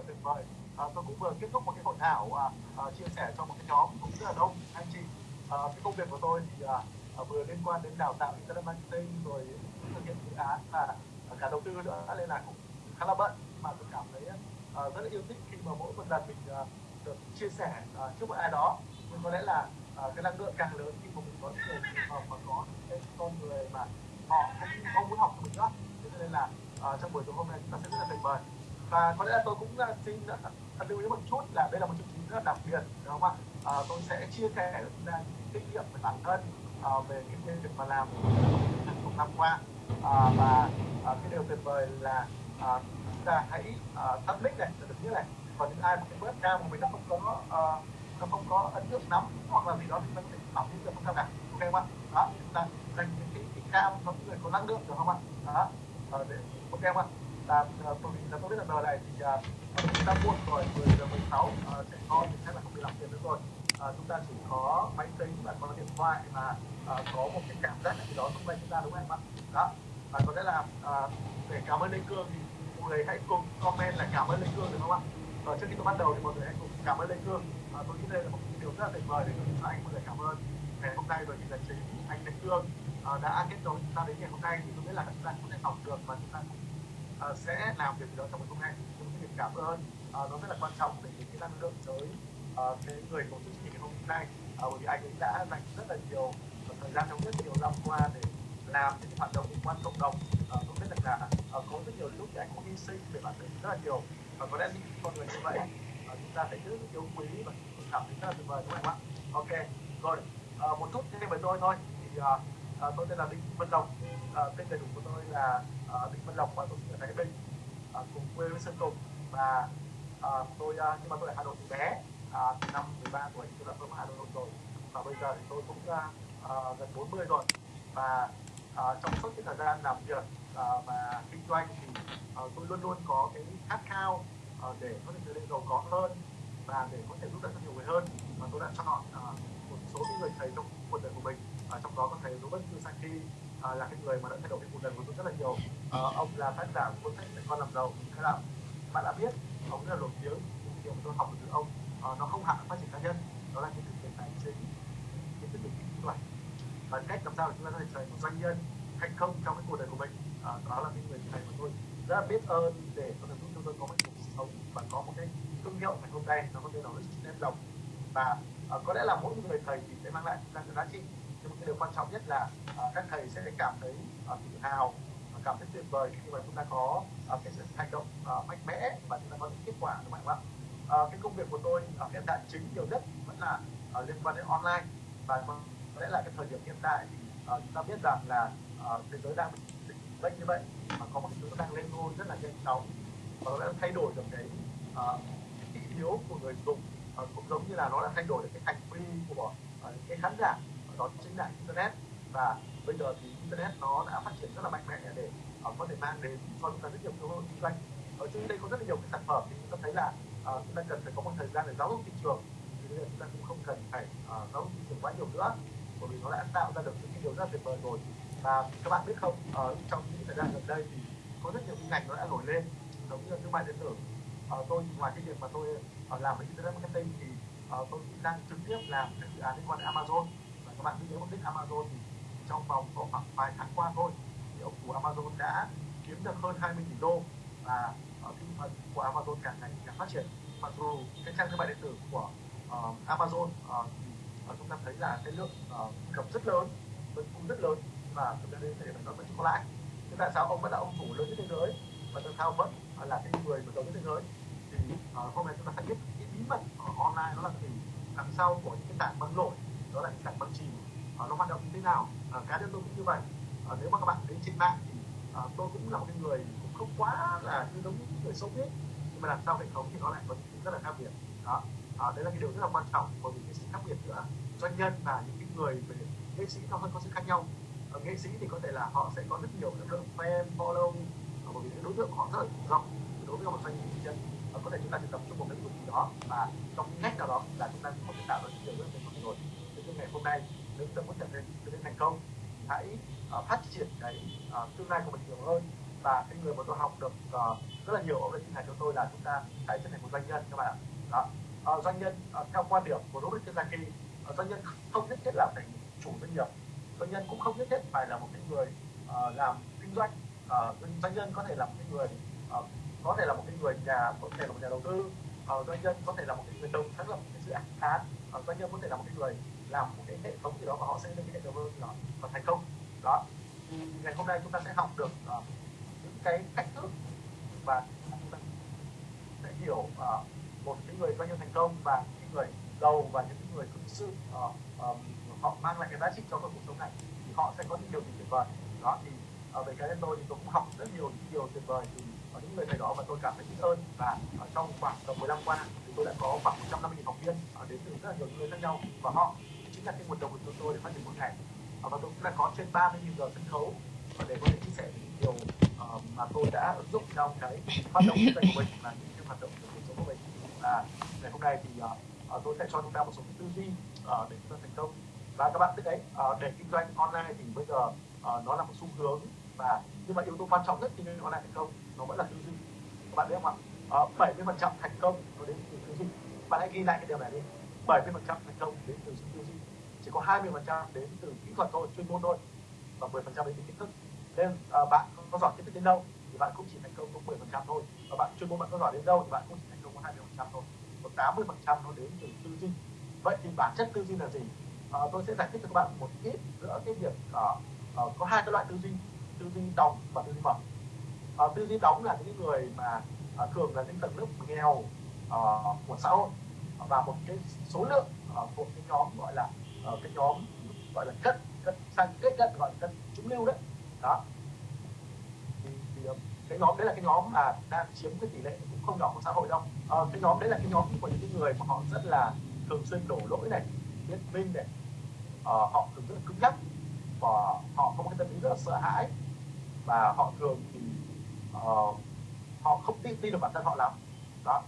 là tuyệt vời. À, tôi cũng vừa kết thúc một cái hội thảo à, à, chia sẻ cho một cái nhóm cũng rất là đông anh chị. À, cái công việc của tôi thì à, à, vừa liên quan đến đào tạo internet marketing rồi thực hiện dự án và cả đầu tư nữa nên là cũng khá là bận. Mà tôi cảm thấy à, rất là yêu thích khi mà mỗi một lần mình à, được chia sẻ à, trước một ai đó. Nhưng có lẽ là à, cái năng lượng càng lớn khi mà mình có những người mà có những con người mà họ không, không muốn học của mình nữa thế nên là à, trong buổi tối hôm nay chúng ta sẽ rất là tuyệt vời và có lẽ là tôi cũng uh, xin uh, lưu ý một chút là đây là một chương trình rất là đặc biệt đúng không ạ? À, tôi sẽ chia sẻ ra những kinh nghiệm về bản thân à, về những việc mà làm trong năm qua. À, và à, cái điều tuyệt vời là à, chúng ta hãy à, tắt mic này được như này còn những ai mà cái bớt cam của mình nó không có à, nó không có ấn tượng lắm hoặc là gì đó thì nó sẽ bảo những được không sao cả ok không ạ? Đó chúng ta dành những cái, cái cam cho những người có năng lượng được không ạ? Đó à, để ok không ạ? Ờ, là uh, tôi là tôi biết là giờ này thì uh, chúng ta muộn rồi 10 giờ 16 uh, à, trẻ con thì chắc là không bị làm tiền nữa rồi. Uh, chúng ta chỉ có máy tính và có điện thoại và uh, có một cái cảm giác gì đó xung quanh chúng ta đúng không ạ? Đó. Và có lẽ là uh, để cảm ơn Lê Cương thì mọi người hãy cùng comment là cảm ơn Lê Cương được không ạ? Và trước khi tôi bắt đầu thì mọi người hãy cùng cảm ơn Lê Cương. À, tôi nghĩ đây là một điều rất là tuyệt vời để cho anh mọi người cảm ơn. Ngày hôm nay bởi vì là chính anh Lê Cương à, đã kết nối chúng ta đến ngày hôm nay thì tôi biết là chúng ta cũng sẽ học được và chúng ta cũng Ờ, sẽ làm việc gì đó trong một hôm nay chúng cái việc cảm ơn. À, nó rất là quan trọng để cái năng lượng tới ờ, cái người tổ chức chương trình ngày hôm nay. Bởi vì anh ấy đã dành rất là nhiều thời gian trong rất nhiều năm qua để làm những hoạt động liên quan cộng đồng. À, tôi biết rằng là có rất nhiều lúc thì anh cũng hy sinh về bản thân rất là nhiều. Và có lẽ những con người như vậy chúng ta phải rất yêu quý và cảm thấy rất là tuyệt vời đúng không ạ? Ok rồi. Một chút thêm với tôi thôi. Thì à, tôi tên là đinh văn lộc à, ờ, tên đầy đủ của tôi là à, đinh văn lộc và tôi sinh ở thái bình à, cùng quê với sơn tùng. Và à, tôi à, nhưng mà tôi ở hà nội từ bé. À, từ năm 13 tuổi tôi đã sống ở hà nội rồi. Và bây giờ thì tôi cũng à, à, gần 40 rồi. Và à, trong suốt cái thời gian làm việc à, và kinh doanh thì à, tôi luôn luôn có cái khát khao à, để có thể trở nên giàu có hơn và để có thể giúp đỡ cho nhiều người hơn. Và tôi đã chọn à, một số những người thầy trong cuộc đời của mình à, trong đó có thầy Robert Kiyosaki à, là cái người mà đã thay đổi cái cuộc đời của tôi rất là nhiều. À, ông là tác giả của cuốn sách dạy con làm giàu. Hay là bạn đã biết ông rất là nổi tiếng. Những điều mà tôi học được từ ông à, nó không hẳn phát triển cá nhân. Đó là kiến thức về tài chính kiến thức về kinh doanh và cách làm sao để chúng ta có thể trở thành một doanh nhân thành công trong cái cuộc đời của mình. À, đó là cái người thầy mà tôi. Rất là biết ơn để có thể giúp cho tôi có một cuộc sống và có một cái thương hiệu ngày hôm nay nó có tên là Rich Đồng và uh, có lẽ là mỗi người thầy thì sẽ mang lại ra cái giá trị nhưng một cái điều quan trọng nhất là uh, các thầy sẽ cảm thấy uh, tự hào và cảm thấy tuyệt vời khi mà chúng ta có uh, cái sự hành động uh, mạnh mẽ và chúng ta có những kết quả đúng không ạ uh, cái công việc của tôi ở hiện tại chính nhiều nhất vẫn là uh, liên quan đến online và có lẽ là cái thời điểm hiện tại thì uh, chúng ta biết rằng là uh, thế giới đang dịch bệnh như vậy mà có một cái thứ đang lên ngôi rất là nhanh chóng. Và nó đã thay đổi được cái uh, thị hiếu của người dùng uh, cũng giống như là nó đã thay đổi được cái hành vi của uh, cái khán giả đó chính là internet. Và bây giờ thì internet nó đã phát triển rất là mạnh mẽ để uh, có thể mang đến cho chúng ta rất nhiều cơ hội kinh doanh. Ở trên đây có rất là nhiều cái sản phẩm thì chúng ta thấy là uh, chúng ta cần phải có một thời gian để giáo dục thị trường. Thì bây giờ chúng ta cũng không cần phải uh, giáo dục thị trường quá nhiều nữa bởi vì nó đã tạo ra được những cái điều rất là tuyệt vời rồi. Và các bạn biết không ở trong những thời gian gần đây thì có rất nhiều ngành nó đã nổi lên giống như thương mại điện tử. Uh, tôi ngoài cái việc mà tôi uh, làm với internet marketing thì uh, tôi cũng đang trực tiếp làm các dự án liên quan đến Amazon các bạn nhớ mục đích Amazon thì trong vòng có khoảng vài tháng qua thôi thì ông chủ Amazon đã kiếm được hơn 20 tỷ đô và uh, thị phần của Amazon càng ngày càng phát triển. Mặc dù cái trang thương mại điện tử của uh, Amazon uh, thì uh, chúng ta thấy là cái lượng uh, cập rất lớn vẫn cũng rất lớn và chúng ta đến thời điểm này nó vẫn chưa có lãi. Thế tại sao ông vẫn là ông chủ lớn nhất thế giới và tại sao vẫn là cái người mà lớn nhất thế giới? Thì uh, hôm nay chúng ta sẽ biết cái bí mật ở online nó là gì? Đằng sau của những cái tảng băng nổi đó là hình ảnh băng chìm. À, nó hoạt động như thế nào? À, cá nhân tôi cũng như vậy. À, nếu mà các bạn đến trên mạng thì à, tôi cũng là một cái người cũng không quá là như giống những người xấu biết. Nhưng mà làm sao hệ thống thì nó lại có những rất là khác biệt. Đó. À, đấy là cái điều rất là quan trọng bởi vì cái sự khác biệt giữa doanh nhân và những cái người về nghệ sĩ nó hơi có sự khác nhau. Ở nghệ sĩ thì có thể là họ sẽ có rất nhiều lực lượng fan follow. Bởi vì cái đối tượng họ rất là rộng đối với một doanh nhân. Có thể chúng ta chỉ tập trung một cái lĩnh vực gì đó và trong ngách nào đó là chúng ta có thể tạo ra những điều rất là tuyệt vời rồi thế nhưng ngày hôm nay nếu chúng ta muốn trở nên trở nên thành công hãy uh, phát triển cái uh, tương lai của mình nhiều hơn. Và cái người mà tôi học được uh, rất là nhiều ông đã chia sẻ cho tôi là chúng ta phải trở thành một doanh nhân các bạn ạ. Đó. Uh, doanh nhân uh, theo quan điểm của Robert Kiyosaki uh, doanh nhân không nhất thiết là phải chủ doanh nghiệp. Doanh nhân cũng không nhất thiết phải là một cái người uh, làm kinh doanh. Uh, doanh nhân có thể là một cái người uh, có thể là một cái người nhà có thể là một nhà đầu tư. Uh, doanh nhân có thể là một cái người đồng sáng lập một cái dự án uh, doanh nhân có thể là một cái người làm một cái hệ thống gì đó và họ sẽ lên cái hệ thống gì đó và thành công. Đó. Thì ngày hôm nay chúng ta sẽ học được uh, những cái cách thức và chúng ta sẽ hiểu uh, một cái người doanh nhân thành công và những người giàu và những người thực sự uh, um, họ mang lại cái giá trị cho cuộc sống này thì họ sẽ có những điều gì tuyệt vời. Đó thì uh, về cá nhân tôi thì tôi cũng học rất nhiều điều tuyệt vời từ uh, những người thầy đó và tôi cảm thấy biết ơn. Và uh, trong khoảng tầm 15 năm qua thì tôi đã có khoảng 150 học viên uh, đến từ rất là nhiều người khác nhau. Và họ chính là cái nguồn động lực của tôi để phát triển một ngày và tôi cũng đã có trên 30 giờ sân khấu. Và để có thể chia sẻ những điều uh, mà tôi đã ứng dụng trong cái hoạt động kinh doanh của mình và những cái hoạt động của cuộc sống của mình và ngày hôm nay thì uh, tôi sẽ cho chúng ta một số tư duy uh, để chúng ta thành công. Và các bạn biết đấy uh, để kinh doanh online thì bây giờ uh, nó là một xu hướng và nhưng mà yếu tố quan trọng nhất khi kinh doanh online thành công nó vẫn là tư duy. Các bạn biết không ạ? Bảy mươi phần trăm thành công nó đến từ tư duy. Bạn hãy ghi lại cái điều này đi. bảy mươi phần trăm thành công đến từ tư duy chỉ có hai mươi phần trăm đến từ kỹ thuật thôi chuyên môn thôi và 10 phần trăm đến từ kiến thức. Nên à, bạn có giỏi kiến thức đến đâu thì bạn cũng chỉ thành công có 10 phần trăm thôi và bạn chuyên môn bạn có giỏi đến đâu thì bạn cũng chỉ thành công có 20 phần trăm thôi còn 80 phần trăm nó đến từ tư duy. Vậy thì bản chất tư duy là gì? À, tôi sẽ giải thích cho các bạn một ít giữa cái việc uh, uh, có hai cái loại tư duy tư duy đóng và tư duy mở. Uh, tư duy đóng là những người mà uh, thường là những tầng lớp nghèo uh, của xã hội và một cái số lượng uh, một cái nhóm gọi là uh, cái nhóm gọi là chất, chất sang kết cận gọi là chất trung lưu đấy. Đó. Thì, thì ờ, cái nhóm đấy là cái nhóm mà đang chiếm cái tỷ lệ cũng không nhỏ của xã hội đâu. Uh, cái nhóm đấy là cái nhóm của những cái người mà họ rất là thường xuyên đổ lỗi này biết minh này. Uh, họ thường rất là cứng nhắc và họ có một cái tâm lý rất là sợ hãi. Và họ thường thì uh, họ không tin tin được bản thân họ lắm. Đó.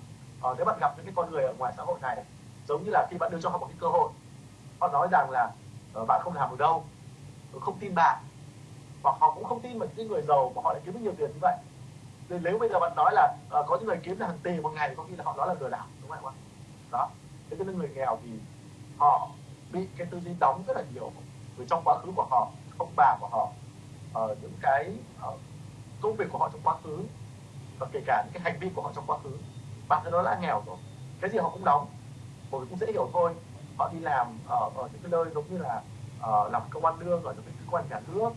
Uh, nếu bạn gặp những cái con người ở ngoài xã hội này giống như là khi bạn đưa cho họ một cái cơ hội họ nói rằng là uh, bạn không làm được đâu tôi không tin bạn. Hoặc họ cũng không tin một những người giàu mà họ lại kiếm được nhiều tiền như vậy. Nên nếu bây giờ bạn nói là uh, có những người kiếm được hàng tỷ một ngày có khi là họ nói là lừa đảo đúng không ạ? Đó. Thế cho nên người nghèo thì họ bị cái tư duy đóng rất là nhiều từ trong quá khứ của họ ông bà của họ uh, những cái uh, công việc của họ trong quá khứ và kể cả những cái hành vi của họ trong quá khứ. Bạn thân nói là nghèo rồi cái gì họ cũng đóng mọi người cũng dễ hiểu thôi họ đi làm ở, ở những cái nơi giống như là uh, làm công an lương ở những cái cơ quan nhà nước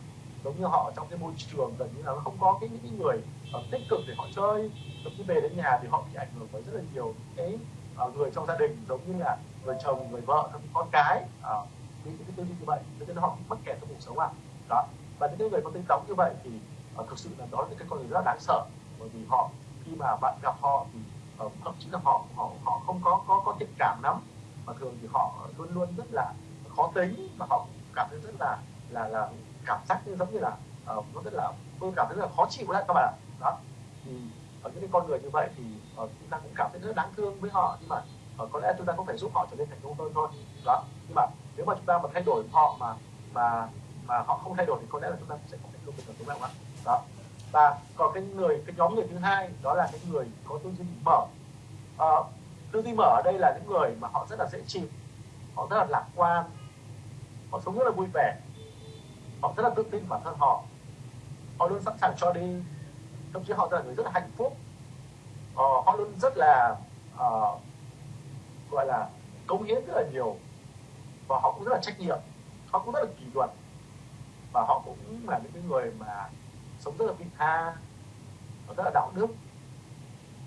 giống như họ trong cái môi trường gần như là nó không có cái những cái người uh, tích cực để họ chơi giống như về đến nhà thì họ bị ảnh hưởng bởi rất là nhiều cái uh, người trong gia đình giống như là người chồng người vợ con cái uh, những cái tư duy như vậy. Cho nên họ bị mắc kẹt trong cuộc sống à đó. Và những người có tính đóng như vậy thì uh, thực sự là đó là những cái con người rất là đáng sợ bởi vì họ khi mà bạn gặp họ thì uh, thậm chí là họ họ họ không có có có tình cảm lắm mà thường thì họ luôn luôn rất là khó tính và họ cảm thấy rất là là là cảm giác như giống như là uh, nó rất là tôi cảm thấy rất là khó chịu đấy các bạn ạ. Đó. Thì ở những cái con người như vậy thì uh, chúng ta cũng cảm thấy rất đáng thương với họ nhưng mà uh, có lẽ chúng ta cũng phải giúp họ trở nên thành công hơn thôi. Đó. Nhưng mà nếu mà chúng ta mà thay đổi họ mà mà mà họ không thay đổi thì có lẽ là chúng ta sẽ không thành công được đúng không ạ? Đó. Và còn cái người cái nhóm người thứ hai đó là cái người có tư duy mở. Uh, tư duy mở ở đây là những người mà họ rất là dễ chịu họ rất là lạc quan họ sống rất là vui vẻ họ rất là tự tin bản thân họ họ luôn sẵn sàng cho đi thậm chí họ là người rất là hạnh phúc ờ, họ luôn rất là uh, gọi là cống hiến rất là nhiều và họ cũng rất là trách nhiệm họ cũng rất là kỷ luật và họ cũng là những người mà sống rất là vị tha rất là đạo đức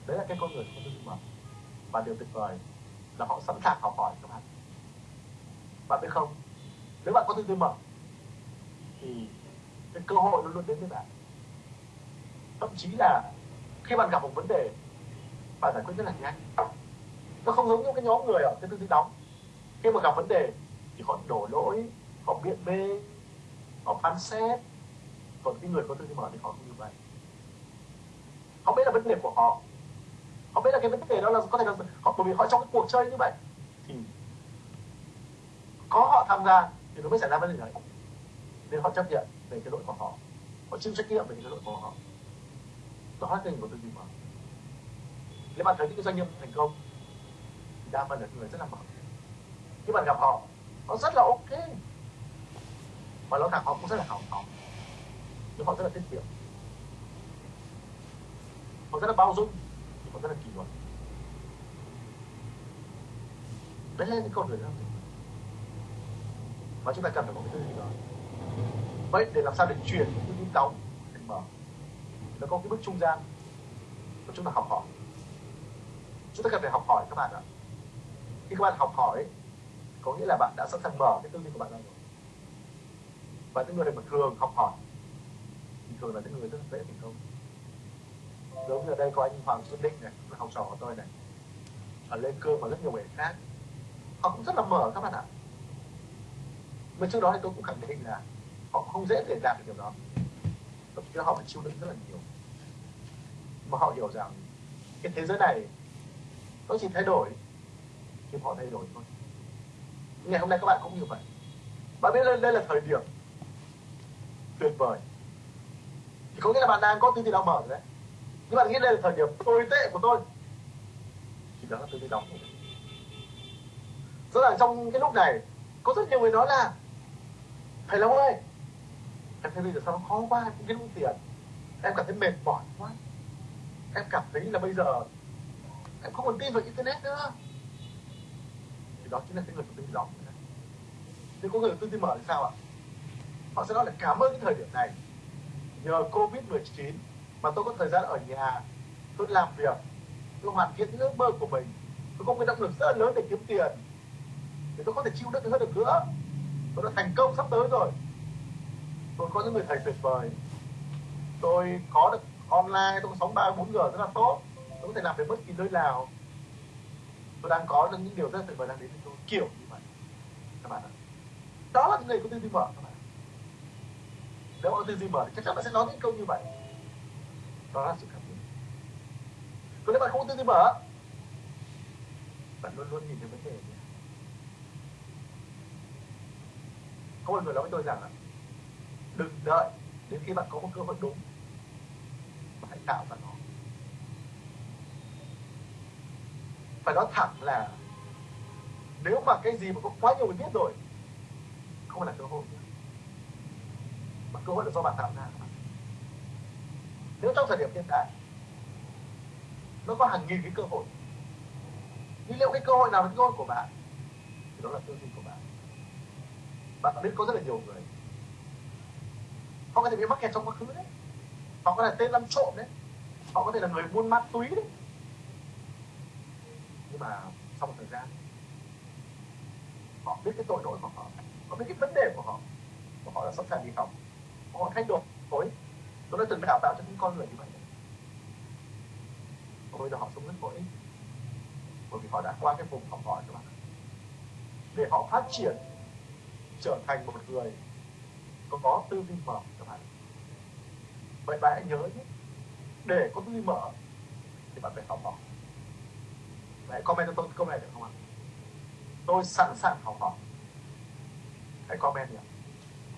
đấy là cái con người không tư duy mở và điều tuyệt vời là họ sẵn sàng học hỏi các bạn. Bạn biết không, nếu bạn có tư duy mở thì cái cơ hội luôn luôn đến với bạn. Thậm chí là khi bạn gặp một vấn đề, bạn giải quyết rất là nhanh. Nó không giống như cái nhóm người ở cái tư duy đóng. Khi mà gặp vấn đề thì họ đổ lỗi, họ biện bê, họ phán xét. Còn cái người có tư duy mở thì họ không như vậy. Họ biết là vấn đề của họ họ biết là cái vấn đề đó là có thể là họ, bởi vì họ trong cái cuộc chơi như vậy thì có họ tham gia thì nó mới xảy ra vấn đề này. Nên họ chấp nhận về cái lỗi của họ. Họ chịu trách nhiệm về cái lỗi của họ. Đó là kênh của tư duy mở nếu bạn thấy những cái doanh nghiệp thành công, thì đa phần là người rất là mở khi bạn gặp họ họ rất là ok. Và nó thẳng họ cũng rất là hào phóng. Nhưng họ rất là tiết kiệm. Họ rất là bao dung nó rất là kỳ luật đấy là những con người rất là và chúng ta cần phải có cái tư duy đó. Vậy để làm sao để chuyển cái tư duy đóng thành mở? Nó có cái bước trung gian và chúng ta học hỏi. Chúng ta cần phải học hỏi các bạn ạ. Khi các bạn học hỏi, có nghĩa là bạn đã sẵn sàng mở cái tư duy của bạn ra rồi. Và những người mà thường học hỏi, thì thường là những người rất dễ thành công giống như ở đây có anh Hoàng Xuân Định này là học trò của tôi này. Ở lên cơ và rất nhiều người khác. Họ cũng rất là mở các bạn ạ. Mà trước đó thì tôi cũng khẳng định là họ không dễ để đạt được điều đó. Thậm chí họ phải chịu đựng rất là nhiều. Mà họ hiểu rằng cái thế giới này nó chỉ thay đổi khi họ thay đổi thôi. Ngày hôm nay các bạn cũng như vậy. Bạn biết đây, là thời điểm tuyệt vời. Thì có nghĩa là bạn đang có tư duy đóng mở rồi đấy các bạn nghĩ đây là thời điểm tồi tệ của tôi. Thì đó là tôi đi đóng rõ ràng trong cái lúc này, có rất nhiều người nói là, thầy long ơi, em thấy bây giờ sao nó khó quá, em không biết tiền. Em cảm thấy mệt mỏi quá. Em cảm thấy là bây giờ em không còn tin vào internet nữa. Thì đó chính là cái người có tư đóng nhưng có người tư tin mở thì sao ạ? Họ sẽ nói là, cảm ơn cái thời điểm này. Nhờ covid 19 mà tôi có thời gian ở nhà, tôi làm việc, tôi hoàn thiện những ước mơ của mình. Tôi có một cái động lực rất lớn để kiếm tiền. Để tôi có thể chịu đựng hơn được nữa. Tôi đã thành công sắp tới rồi. Tôi có những người thầy tuyệt vời. Tôi có được online, tôi có sống ba, bốn giờ rất là tốt. Tôi có thể làm việc bất kỳ nơi nào. Tôi đang có được những điều rất tuyệt vời đang đến với tôi, kiểu như vậy. Các bạn ạ. Đó là những người có tư duy mở, các bạn nếu có tư duy mở thì chắc chắn bạn sẽ nói những câu như vậy đó là sự khác biệt còn nếu bạn không có tư duy mở, bạn luôn luôn nhìn thấy vấn đề này. có một người nói với tôi rằng là, đừng đợi đến khi bạn có một cơ hội đúng mà hãy tạo ra nó. Phải nói thẳng là, nếu mà cái gì mà có quá nhiều người biết rồi, không phải là cơ hội nữa mà cơ hội là do bạn tạo ra nếu trong thời điểm hiện tại, nó có hàng nghìn cái cơ hội nhưng liệu cái cơ hội nào là cơ hội của bạn? Thì đó là tư duy của bạn. Bạn biết có rất là nhiều người, họ có thể bị mắc kẹt trong quá khứ đấy. Họ có thể tên lăn trộm đấy. Họ có thể là người buôn ma túy đấy. Nhưng mà sau một thời gian, họ biết cái tội lỗi của họ họ biết cái vấn đề của họ, và họ đã sẵn sàng đi học họ thay đổi tôi đã từng đào tạo cho những con người như vậy. Và bây giờ họ sống rất có ích. Bởi vì họ đã qua cái vùng học hỏi các bạn để họ phát triển trở thành một người có, có tư duy mở các bạn. Vậy bạn hãy nhớ nhé. Để có tư duy mở thì bạn phải học hỏi. Hãy comment cho tôi câu này được không ạ? Tôi sẵn sàng học hỏi. Hãy comment nhé.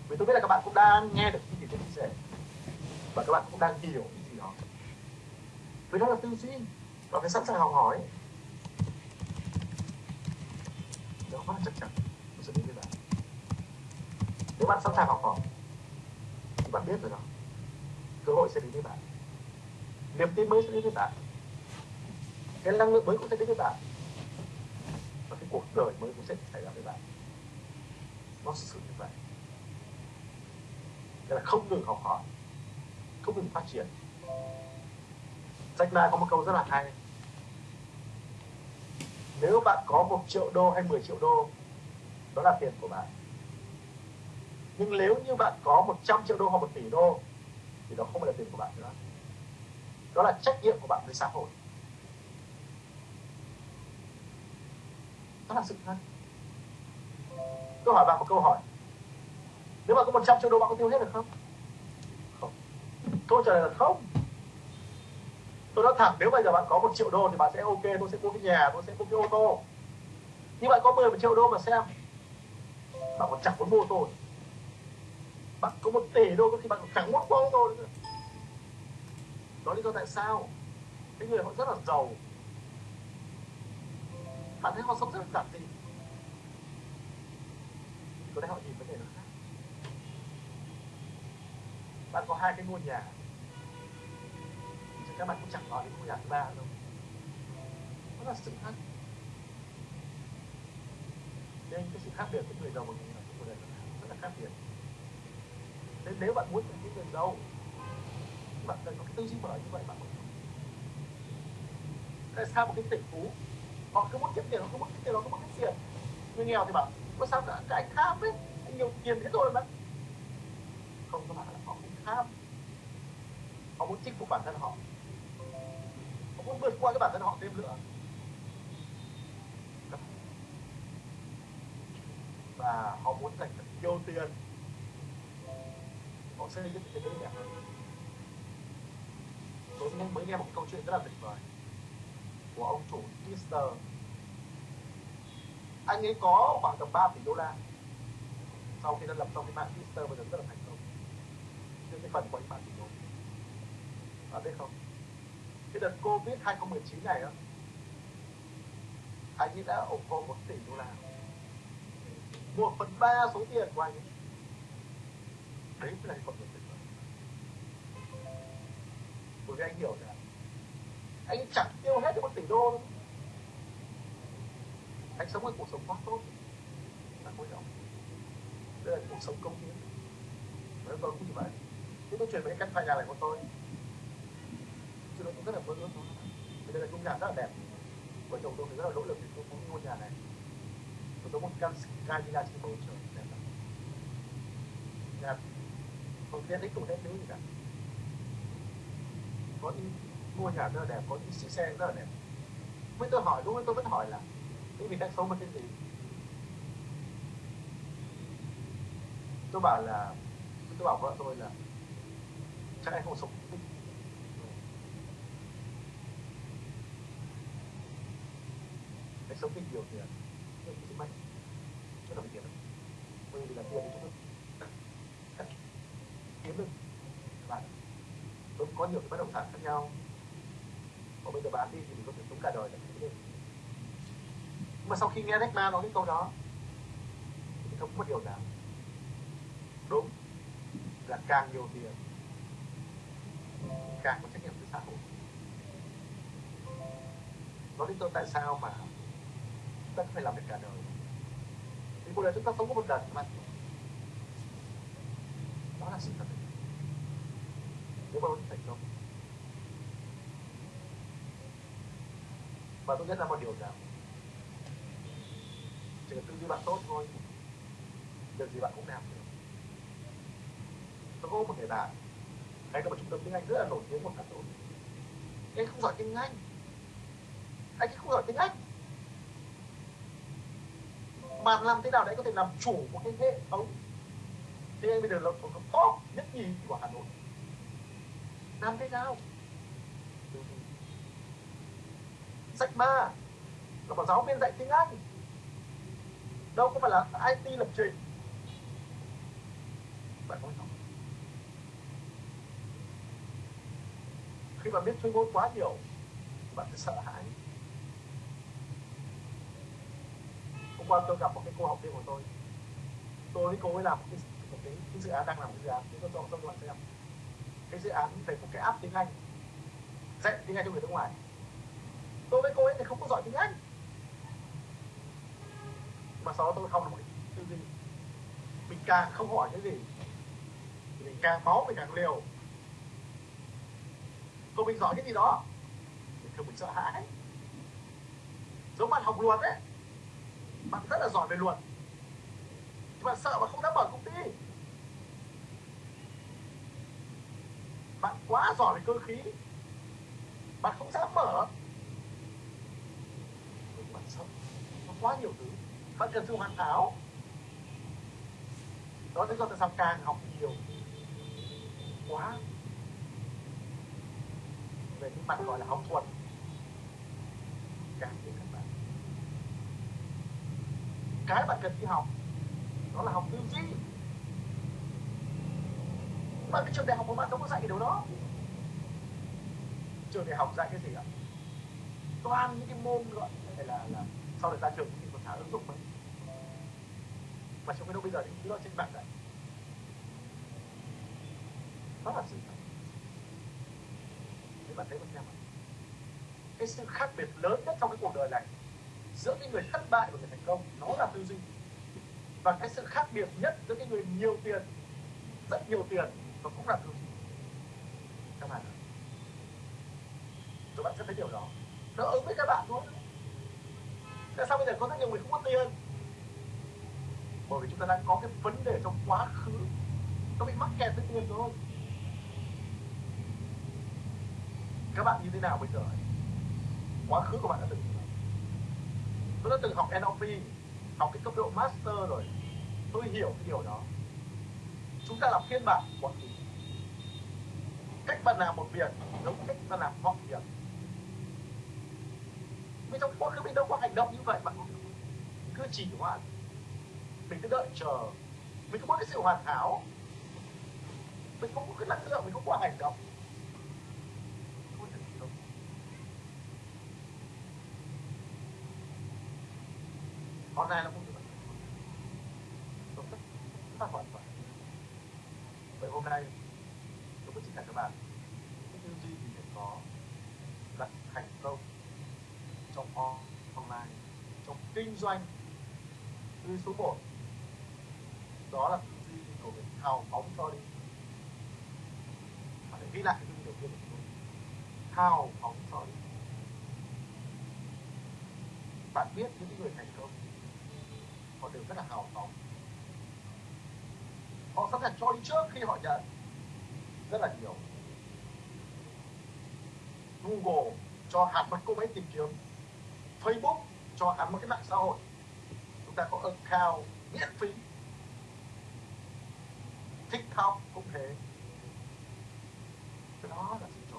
Vì tôi biết là các bạn cũng đang nghe được những gì tôi chia sẻ và các bạn cũng đang hiểu cái gì đó. Vì đó là tư duy và phải sẵn sàng học hỏi. Đó quá chắc chắn tôi sẽ đến với bạn nếu bạn sẵn sàng học hỏi, thì bạn biết rồi đó. Cơ hội sẽ đến với bạn. Niềm tin mới sẽ đến với bạn. Cái năng lượng mới cũng sẽ đến với bạn. Và cái cuộc đời mới cũng sẽ xảy ra với bạn. Nó sự như vậy. Thế là không ngừng học hỏi không ngừng phát triển. Jack Ma có một câu rất là hay. Nếu bạn có một triệu đô hay 10 triệu đô, đó là tiền của bạn. Nhưng nếu như bạn có 100 triệu đô hoặc 1 tỷ đô, thì đó không phải là tiền của bạn nữa. Đó là trách nhiệm của bạn với xã hội. Đó là sự thật. Tôi hỏi bạn một câu hỏi. Nếu bạn có 100 triệu đô, bạn có tiêu hết được không? Câu trả lời là không. Tôi nói thẳng, nếu bây giờ bạn có một triệu đô thì bạn sẽ ok, tôi sẽ mua cái nhà, tôi sẽ mua cái ô tô. Nhưng bạn có 10 triệu đô mà xem, bạn còn chẳng muốn mua ô tô. Bạn có một tỷ đô thì bạn còn chẳng muốn mua ô tô nữa. Đó lý do tại sao cái người họ rất là giàu. Bạn thấy họ sống rất là giản dị. Có lẽ họ nhìn vấn đề nó khác bạn có hai cái ngôi nhà. Thì các bạn cũng chẳng nói đến ngôi nhà thứ ba đâu. Đó là sự khác. Nên cái sự khác biệt của người giàu và người nghèo của đời rất là khác biệt. Nên nếu bạn muốn thành người giàu bạn cần có cái tư duy mở như vậy, bạn mới tại sao một cái tỷ phú, họ cứ muốn kiếm tiền, họ cứ muốn kiếm tiền, họ cứ muốn kiếm tiền. Người nghèo thì bảo, có sao cả, cái anh tham ấy, anh nhiều tiền thế rồi mà. Không, các bạn tham họ muốn chinh phục bản thân họ. Họ muốn vượt qua cái bản thân họ thêm nữa. Và họ muốn dành thật nhiều tiền. Họ xây dựng thế giới đẹp hơn tôi mới nghe một câu chuyện rất là tuyệt vời của ông chủ Twitter anh ấy có khoảng tầm 3 tỷ đô la sau khi đã lập xong cái mạng Twitter bây giờ rất là thành cái phần của anh bạn tỷ đô bạn biết không? Cái đợt Covid 2019 này á, anh ấy đã ủng hộ một tỷ đô la. Một phần ba số tiền của anh ấy. Đấy mới là phần người tuyệt vời bởi vì anh hiểu rằng anh chẳng tiêu hết được một tỷ đô đâu anh sống một cuộc sống quá tốt. Là quan trọng đây là cuộc sống công hiến. Với tôi cũng như vậy chúng tôi chuyển về căn phòng nhà này của tôi chúng tôi cũng rất là vui, ước. Thôi đây là ngôi nhà rất là đẹp. Vợ chồng tôi rất là nỗ lực để tôi có ngôi nhà này. Tôi có một căn sky villa trên bầu trời đẹp lắm. Nhà không tiện ích cũng hết thứ gì cả. Có những ngôi nhà rất là đẹp có những chiếc xe rất là đẹp. Mới tôi hỏi đúng ấy tôi vẫn hỏi là những vị đang sống với cái gì? Tôi bảo là tôi bảo vợ tôi là chắc anh không sống anh sống ít nhiều tiền. Nhưng cái mạnh rất là tiền. Bởi vì là tiền thì chúng tôi kiếm được. Các bạn. Tôi có nhiều cái bất động sản khác nhau. Còn bây giờ bán đi thì mình có thể sống cả đời nhưng mà sau khi nghe Jack Ma nói cái câu đó, thì không có điều nào. Đúng. Là càng nhiều tiền càng có trách nhiệm với xã hội. Đó lý do tại sao mà chúng ta phải làm việc cả đời. Thì cuộc đời chúng ta sống có một lần mà đó là sự thật. Nếu mà muốn thành công và tôi nhận là một điều rằng chỉ cần tư duy bạn tốt thôi việc gì bạn cũng làm được. Tôi có một người bạn anh có một trung tâm tiếng anh rất là nổi tiếng của hà nội anh không giỏi tiếng anh. Anh không giỏi tiếng anh. Mà làm thế nào để có thể làm chủ một cái hệ thống? Tiếng anh bây giờ là một top nhất nhì của hà nội. Làm thế nào? Sách ba. Là một giáo viên dạy tiếng anh. Đâu có phải là IT lập trình. Bạn không? Khi bạn biết chơi ngôn quá nhiều bạn sẽ sợ hãi. Hôm qua tôi gặp một cái cô học viên của tôi. Tôi với cô ấy làm một cái, một cái, cái dự án đang làm một cái dự án tôi cho các bạn xem cái dự án về một cái app tiếng Anh dạy tiếng Anh cho người nước ngoài. Tôi với cô ấy thì không có giỏi tiếng Anh. Mà sau đó tôi học được một cái gì mình càng không hỏi cái gì thì mình càng máu mình càng liều còn mình giỏi cái gì đó. Thì thường mình sợ hãi. Giống bạn học luật đấy, bạn rất là giỏi về luật. Nhưng bạn sợ mà không dám mở công ty. Bạn quá giỏi về cơ khí. Bạn không dám mở. Bạn sợ nó quá nhiều thứ. Bạn cần sự hoàn hảo. Đó lý do tại sao càng học nhiều quá về những mặt gọi là học thuật. Càng các bạn. Cái bạn cần đi học, đó là học tư duy. Mà cái trường đại học của bạn đâu có dạy cái điều đó. Trường đại học dạy cái gì ạ? Toàn những cái môn gọi là là là sau này ra trường thì còn thả ứng dụng mình. mà trong cái đâu bây giờ thì cứ lo trên bạn đấy đó là sự thật bạn thấy không xem cái sự khác biệt lớn nhất trong cái cuộc đời này, giữa cái người thất bại và người thành công, nó là tư duy. Và cái sự khác biệt nhất giữa cái người nhiều tiền, rất nhiều tiền và cũng là tư duy. Các bạn các bạn sẽ thấy điều đó. Nó ứng với các bạn thôi tại sao bây giờ có rất nhiều người không có tiền? Bởi vì chúng ta đang có cái vấn đề trong quá khứ. Nó bị mắc kẹt với tiền thôi các bạn như thế nào bây giờ quá khứ của bạn đã từng tôi đã từng học NLP học cái cấp độ master rồi. Tôi hiểu cái điều đó. Chúng ta là phiên bản một thứ cách bạn làm một việc giống cách bạn làm mọi việc. Vì trong quá khứ mình đâu có hành động như vậy, bạn cứ chỉ hoãn. Mình cứ đợi chờ. Mình không có cái sự hoàn hảo. Mình không có cái năng lượng, mình không có hành động. Hôm nay nó cũng như vậy. Tổ chức chúng ta hoàn toàn vậy hôm nay tôi có chia sẻ các bạn cái tư duy gì để có đặt thành công trong online, trong kinh doanh, tư số 1 đó là tư duy của việc hào phóng cho đi bạn hãy ghi lại cái tư duy đầu tiên của tôi hào phóng cho đi bạn biết những người thành công họ đều rất là hào phóng có thể cho đi trước khi họ nhận. Rất là nhiều. Google cho hẳn một cô máy tìm kiếm. Facebook cho hẳn một cái mạng xã hội. Chúng ta có account miễn phí. TikTok cũng thế. Cái đó là sự cho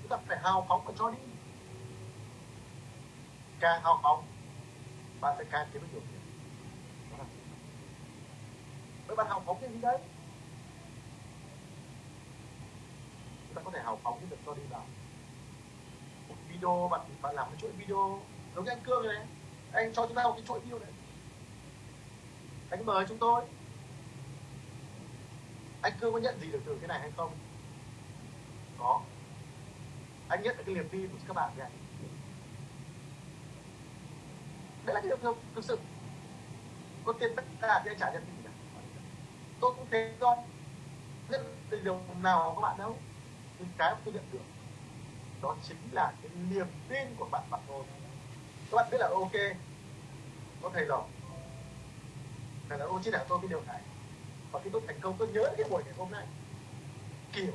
chúng ta phải hào phóng và cho đi. Càng hào phóng, bạn sẽ càng kiếm được nhiều tiền đó là sự vậy bạn học phóng cái gì đấy? Chúng ta có thể học phóng cái việc cho đi vào một video, bạn bạn làm cái chuỗi video giống như anh cương này. Anh cho chúng ta một cái chuỗi video này. Anh mời chúng tôi. Anh cương có nhận gì được từ cái này hay không? Có. Anh nhận được cái niềm tin của các bạn vậy đấy là cái điều thực sự. Có tiền tất cả thì anh trả nhận tôi cũng thế thôi nhận từ điều nào các bạn đâu. Nhưng cái mà tôi nhận được, đó chính là cái niềm tin của bạn bạn thôi các bạn biết là ok, có thầy rồi thầy là ô chỉ đạo tôi cái điều này. Và khi tôi thành công, tôi nhớ cái buổi ngày hôm nay. Kiểu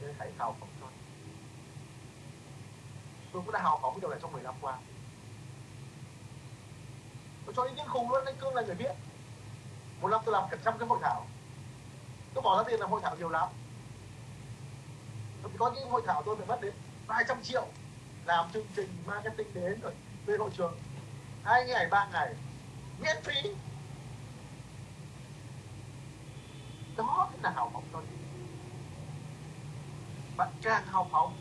nên hãy hào phóng thôi tôi. Cũng đã hào phóng cái điều này trong 10 năm qua tôi cho ý kiến khùng luôn anh cương là người biết một năm tôi làm cả trăm cái hội thảo. Tôi bỏ ra tiền làm hội thảo nhiều lắm. Tôi có những hội thảo tôi phải mất đến vài trăm triệu làm chương trình marketing đến rồi thuê hội trường. Hai ngày, ba ngày, miễn phí. Đó là hào phóng tôi. Bạn càng hào phóng,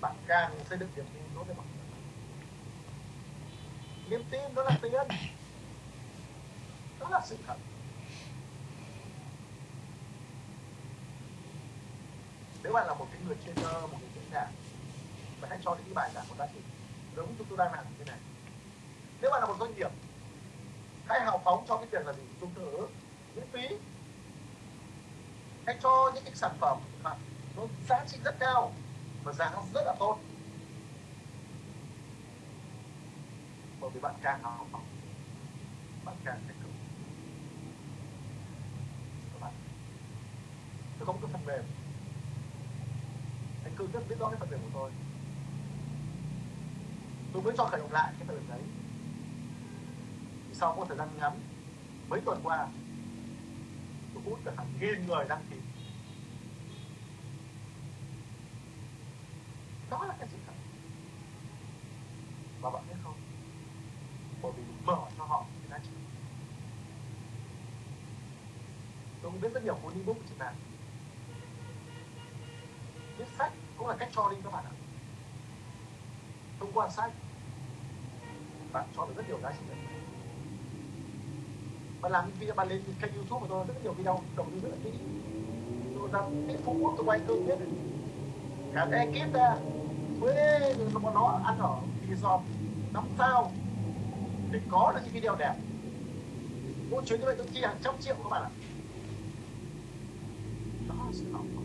bạn càng xây dựng niềm tin đối với bạn niềm tin đó là tiền đó là sự thật. Nếu bạn là một cái người trên một người diễn đàn, bạn hãy cho những cái bài giảng của giá trị giống như tôi đang làm như thế này. Nếu bạn là một doanh nghiệp, hãy hào phóng cho cái việc là gì? Dùng thử miễn phí. Hãy cho những cái sản phẩm mà nó giá trị rất cao và giá nó rất là tốt. Bởi vì bạn càng học bạn càng thành công. Các bạn, tôi có một cái phần mềm. Anh cương rất biết rõ cái phần mềm của tôi. Tôi mới cho khởi động lại cái phần mềm đấy. Sau một thời gian ngắn, mấy tuần qua, tôi hút được hàng nghìn người đăng ký đó là cái sự thật và bạn biết không bởi vì mở cho họ cái giá trị tôi biết rất nhiều cuốn viết sách cũng là cách cho đi các bạn ạ. Thông qua sách, bạn cho được rất nhiều giá trị đấy. Bạn làm video, bạn lên kênh youtube của tôi, rất nhiều video đầu tư rất là kỹ. Tôi ra cái phú quốc, tôi quay cơ biết cả cái ekip ra thuê rồi bọn nó ăn ở resort, năm sao. Để có được những video đẹp. Mỗi chuyến như vậy tôi chi hàng trăm triệu các bạn ạ sự là sự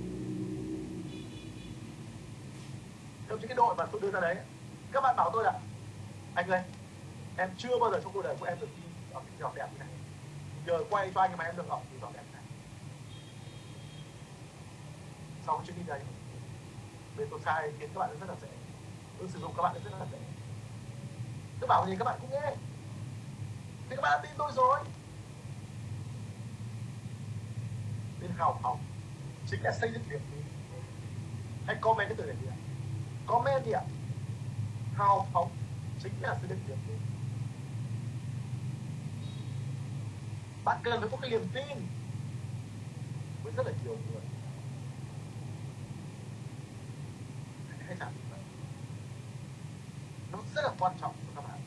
trong cái đội mà tôi đưa ra đấy, các bạn bảo tôi là, anh ơi, em chưa bao giờ trong cuộc đời của em được đi ở cái giọt đẹp như này. Giờ quay cho anh mà em được ở cái giọt đẹp này. Sau cái chuyến đi đấy, bên tôi sai khiến các bạn rất là dễ. Tôi sử dụng các bạn rất là dễ. Tôi bảo gì các bạn cũng nghe. Thì các bạn đã tin tôi rồi. Nên học học chính là xây dựng niềm tin. Hãy comment cái từ này đi ạ. Comment đi ạ. Hào phóng chính là xây dựng niềm tin. Bạn cần phải có cái niềm tin với rất là nhiều người. Hãy làm như vậy. Nó rất là quan trọng cho các bạn.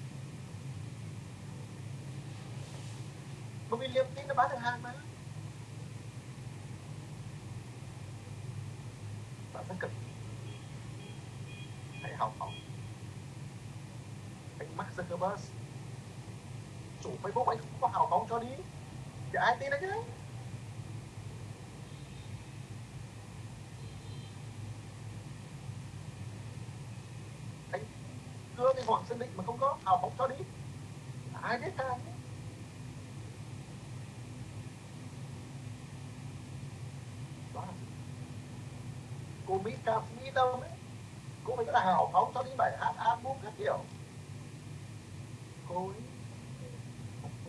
Bởi vì niềm tin nó bán được hàng mà. Bạn cực. Hãy học hỏi. Anh Mark Zuckerberg chủ Facebook anh cũng có hào phóng cho đi. Thì ai tin anh chứ anh đưa cái Hoàng Sơn Định mà không có hào phóng cho đi ai biết ai đó là gì Mỹ ca Mỹ đâu ấy cô phải rất là hào phóng cho những bài hát album các kiểu. Cô ấy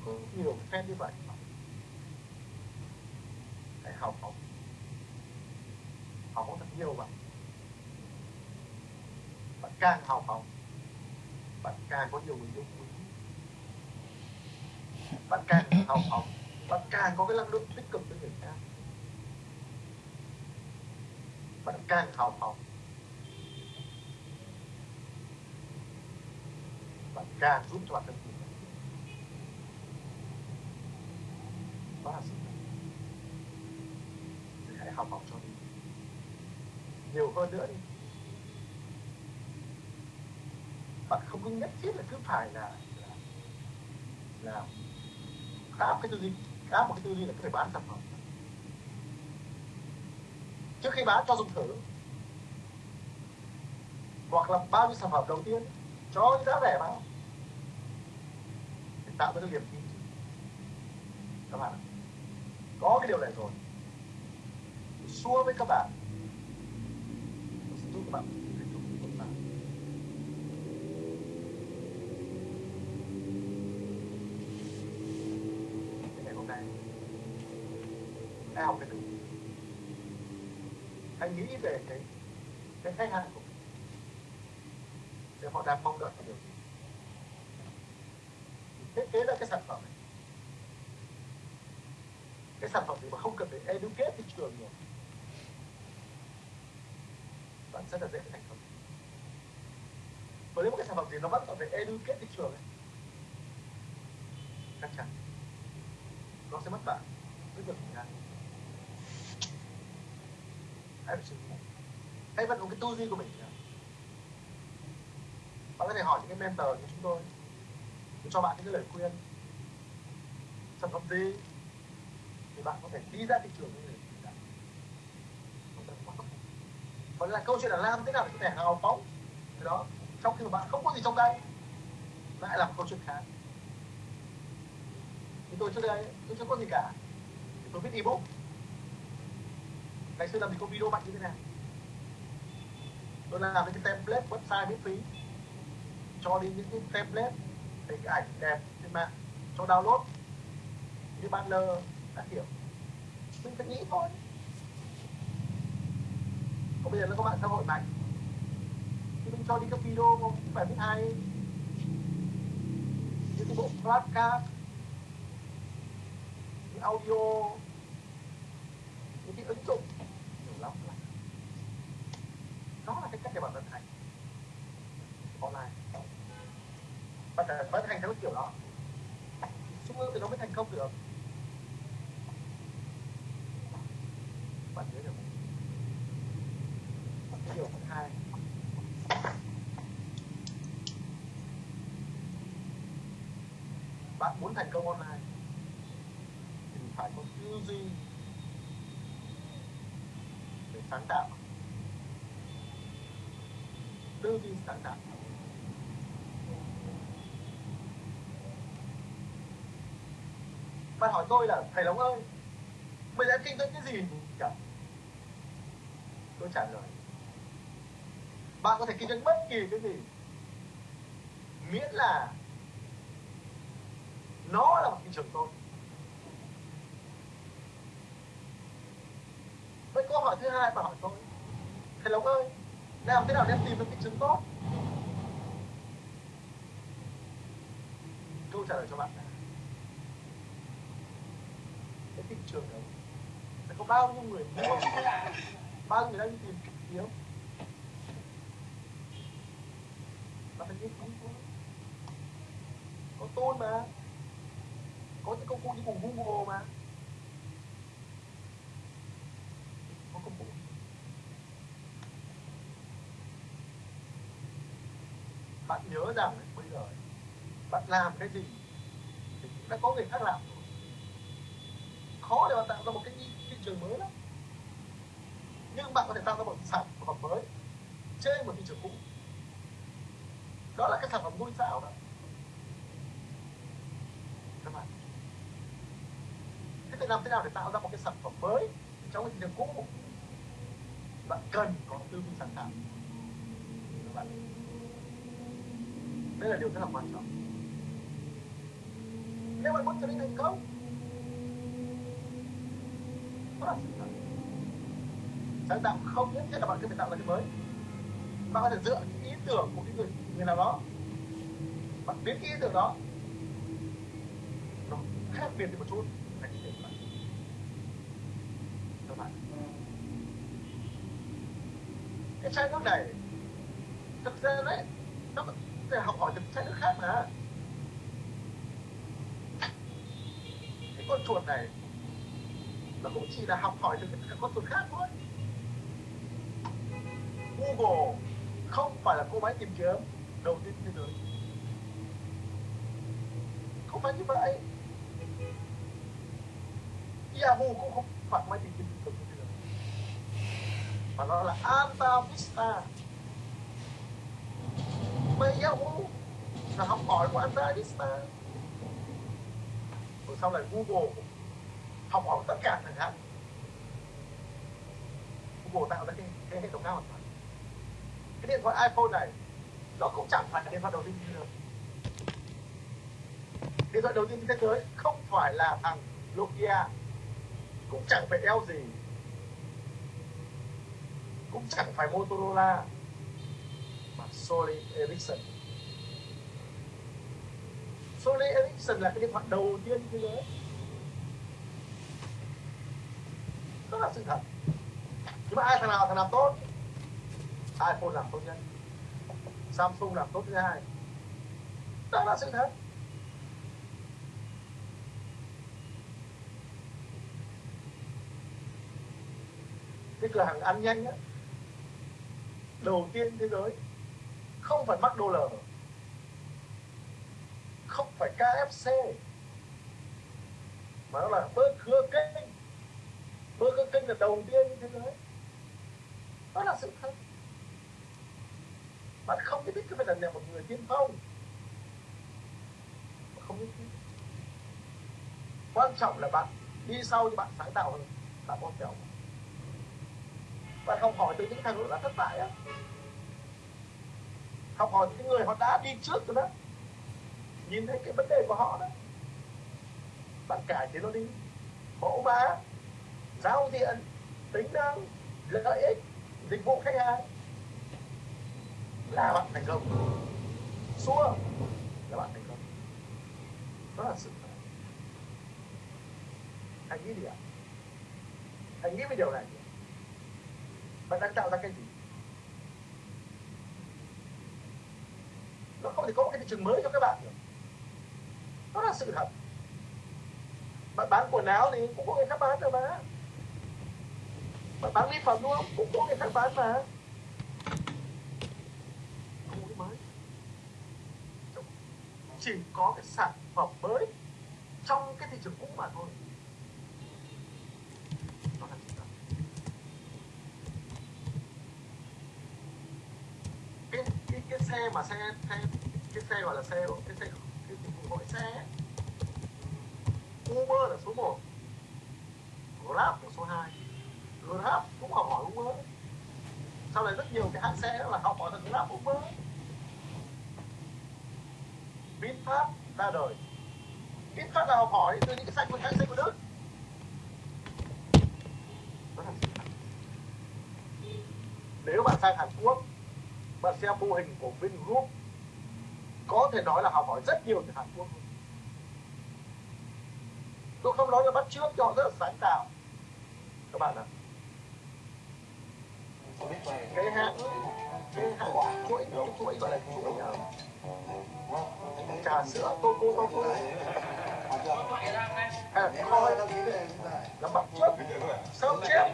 có nhiều fan như vậy. Phải hào phóng. Hào phóng thật nhiều bạn. Bạn càng hào phóng, bạn càng có nhiều người yêu quý. Bạn càng hào phóng, bạn càng có cái năng lượng tích cực với người khác bạn càng hào phóng bạn càng giúp cho bản thân mình đó là sự thì hãy học học cho mình. Nhiều hơn nữa đi. Bạn không có nhất thiết là cứ phải là là, là áp cái tư duy áp một cái tư duy là cứ phải bán sản phẩm trước khi bán, cho dùng thử. Hoặc là bao nhiêu sản phẩm đầu tiên, cho những giá rẻ mà để tạo ra cái niềm tin các bạn có cái điều này rồi. Xua với các bạn. Giúp các bạn thành công tốt hơn cái ngày hôm nay hãy học cái từ hãy nghĩ về cái cái khách hàng của mình, để họ đang mong đợi cái điều gì? Thiết kế ra cái sản phẩm này. Cái sản phẩm gì mà không cần phải educate thị trường nhiều, bạn rất là dễ thành công. Và nếu một cái sản phẩm gì nó vẫn còn phải educate thị trường ấy, chắc chắn nó sẽ mất bạn rất nhiều thời gian hãy phải suy nghĩ hãy cái tư duy của mình bạn có thể hỏi những cái mentor của chúng tôi để cho bạn những cái lời khuyên. Sản phẩm gì thì bạn có thể đi ra thị trường như này còn là câu chuyện là làm thế nào để có thể hào phóng cái đó, trong khi mà bạn không có gì trong tay, lại là một câu chuyện khác. Thì tôi trước đây, tôi chưa có gì cả. Thì tôi viết ebook ngày xưa làm thì có video mạnh như thế này. Tôi làm những cái template website miễn phí. Cho đi những cái template, hình ảnh đẹp trên mạng, cho download. Như banner, các kiểu. Mình phải nghĩ thôi. Còn bây giờ nó có mạng xã hội mạnh. Thì mình cho đi các video không phải biết hay những cái bộ podcast những audio. Những cái ứng dụng nhiều lắm là đó là cái cách để bạn vận hành online. Bạn phải vận hành theo cái kiểu đó. Xu hướng thì nó mới thành công được. Bạn nhớ được cái điều thứ hai. Bạn muốn thành công online thì phải có tư duy để sáng tạo tư duy sáng bạn hỏi tôi là thầy Long ơi, bây giờ em kinh doanh cái gì? Cả tôi trả lời. Bạn có thể kinh doanh bất kỳ cái gì, miễn là nó là một thị trường tốt. Vậy câu hỏi thứ hai bạn hỏi tôi, thầy Long ơi làm thế nào để em tìm được thị trường tốt? Câu trả lời cho bạn là cái thị trường đấy sẽ có bao nhiêu người mua? Bao nhiêu người đang tìm kiếm và phải biết không có có tôn mà. Có những công cụ như cùng Google mà có công cụ bạn nhớ rằng bây giờ bạn làm cái gì thì cũng đã có người khác làm rồi. Khó để bạn tạo ra một cái thị trường mới lắm. Nhưng bạn có thể tạo ra một sản phẩm mới trên một thị trường cũ. Đó là cái sản phẩm ngôi sao đó. Các bạn. Thế thì làm thế nào để tạo ra một cái sản phẩm mới trong cái thị trường cũ? Bạn cần có tư duy sáng tạo. Các bạn đây là điều rất là quan trọng nếu bạn muốn trở nên thành công đó là sự thật. Sáng tạo không nhất thiết là bạn cứ phải tạo ra cái mới bạn có thể dựa những ý tưởng của cái người người nào đó. Bạn biến cái ý tưởng đó, nó khác biệt đi một chút. Thành cái bạn. Các bạn. Cái sai nước này, thực ra đấy, nó ta học hỏi từ chai nước khác mà. Cái con chuột này, nó cũng chỉ là học hỏi từ các con chuột khác thôi. Google không phải là cô máy tìm kiếm đầu tiên thế giới. Không phải như vậy. Yahoo cũng không phải máy tìm kiếm đầu tiên thế giới. Mà nó là Alta Vista mà Yahoo là học hỏi của Alta rồi sau này Google học hỏi tất cả thằng khác Google tạo ra cái, cái hệ thống khác hoàn toàn cái điện thoại iPhone này nó cũng chẳng phải là điện thoại đầu tiên trên thế giới điện thoại đầu tiên trên thế giới không phải là thằng Nokia cũng chẳng phải LG cũng chẳng phải Motorola. Sony Ericsson. Sony Ericsson là cái điện thoại đầu tiên thế giới. Đó là sự thật. Nhưng mà ai thằng nào, thằng làm tốt? iPhone làm tốt nhất. Samsung làm tốt thứ hai. Đó là sự thật. Cái cửa hàng ăn nhanh á. Đầu tiên thế giới không phải McDonald's không phải KFC mà nó là Burger King Burger King là đầu tiên như thế giới đó là sự thật. Bạn không biết cái phải là một người tiên phong. Không biết. quan trọng là bạn đi sau thì bạn sáng tạo hơn. Bạn có kiểu bạn không hỏi từ những thằng đã thất bại á học hỏi những người họ đã đi trước rồi đó. Nhìn thấy cái vấn đề của họ đó. Bạn cải thế nó đi. Mẫu mã, giao diện, tính năng, lợi ích, dịch vụ khách hàng. Là bạn thành công. Xua, là bạn thành công. Đó là sự thật. Anh nghĩ gì ạ. Anh nghĩ về điều này. Bạn đang tạo ra cái gì? Nó không thể có một cái thị trường mới cho các bạn được. Đó là sự thật. Bạn bán quần áo thì cũng có người khác bán rồi mà. Bạn bán mỹ phẩm đúng không? Cũng có người khác bán mà. Không có mới. Chỉ có cái sản phẩm mới trong cái thị trường cũ mà thôi đó là sự thật cái cái cái xe mà xe xe, cái xe gọi là xe cái xe cái dịch vụ gọi xe. Uber là số 1 Grab là số 2 Grab cũng học hỏi Uber. Sau này rất nhiều cái hãng xe là học hỏi từ Grab, Uber. VinFast ra đời. VinFast là học hỏi từ những cái xe của hãng xe của Đức. Nếu bạn sang Hàn Quốc mà xe mô hình của Vingroup có thể nói là học hỏi rất nhiều từ Hàn Quốc. Tôi không nói là bắt trước cho họ rất là sáng tạo. Các bạn ạ. Cái hãng cái hãng chuỗi chuỗi gọi là chuỗi ờ, trà sữa coco coco. À, coi là bắt trước sớm chép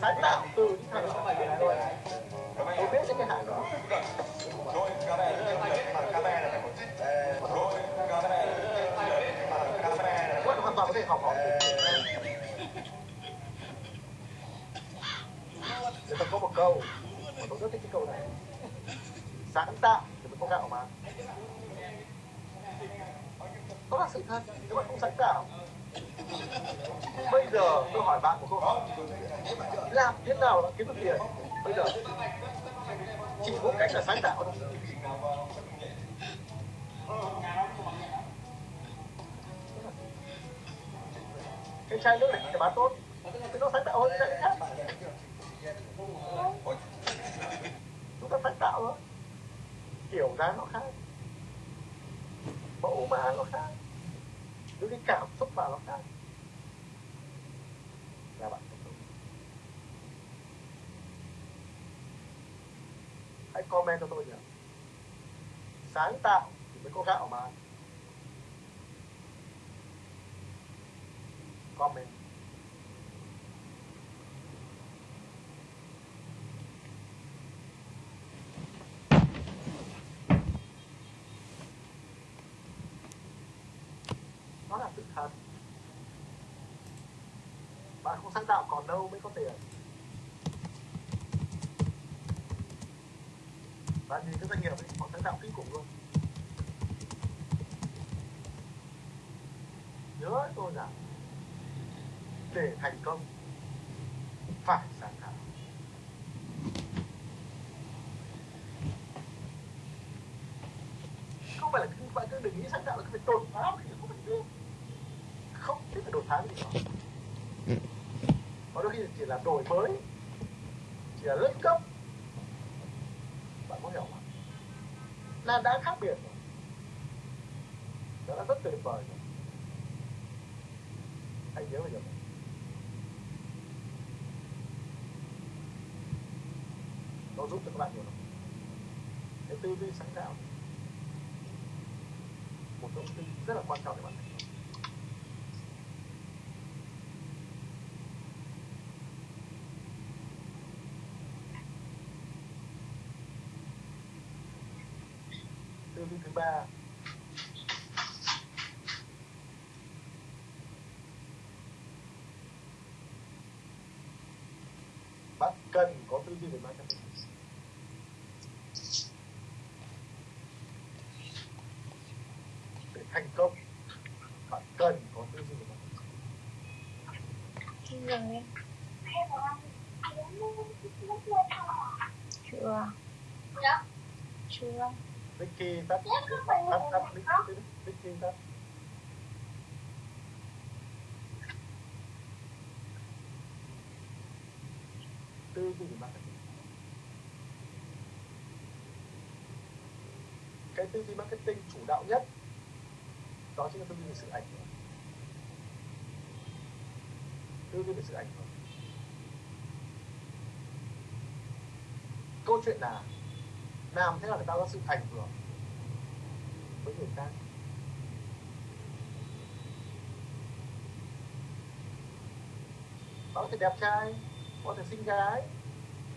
sáng tạo từ những thằng câu. Mà tôi rất thích cái câu này. Sáng tạo thì mới có gạo mà. Đó là sự thật, Nếu bạn không sáng tạo. Bây giờ tôi hỏi bạn một câu hỏi. Làm thế nào là kiếm được tiền? Bây giờ, Chỉ có cách là sáng tạo thôi. Cái chai nước này thì bán tốt. Cái nó sáng tạo hơn cái chai khác. Ta sáng tạo đó kiểu dáng nó khác, mẫu mã nó khác những cái cảm xúc mà nó khác. Là bạn hãy comment cho tôi nhỉ sáng tạo thì mới có gạo mà comment nó là sự thật bạn không sáng tạo còn đâu, mới có tiền. Bạn nhìn cái doanh nghiệp ấy, họ sáng tạo kinh khủng luôn. Nhớ tôi rằng để thành công, phải sáng tạo. Không phải là bạn cứ đừng nghĩ sáng tạo là cái việc đột phá không phải được không biết phải đột phá gì đó có đôi khi chỉ là đổi mới, chỉ là nâng cấp. Bạn có hiểu không là đã khác biệt rồi. Đó là rất tuyệt vời rồi. Hãy nhớ bây giờ. Nó giúp cho các bạn nhiều lắm. Cái tư duy sáng tạo, một thông tin rất là quan trọng để bạn duy thứ ba bạn cần có tư duy về marketing để thành công bạn cần có tư duy về marketing Rồi. Chưa. Chưa. Vicky tắt tắt tắt Vicky tắt tư duy về marketing cái tư duy marketing chủ đạo nhất đó chính là tư duy về sự ảnh hưởng. Tư duy về sự ảnh hưởng. Câu chuyện là làm thế nào để ta có sự ảnh hưởng với người khác. Bạn có thể đẹp trai, có thể xinh gái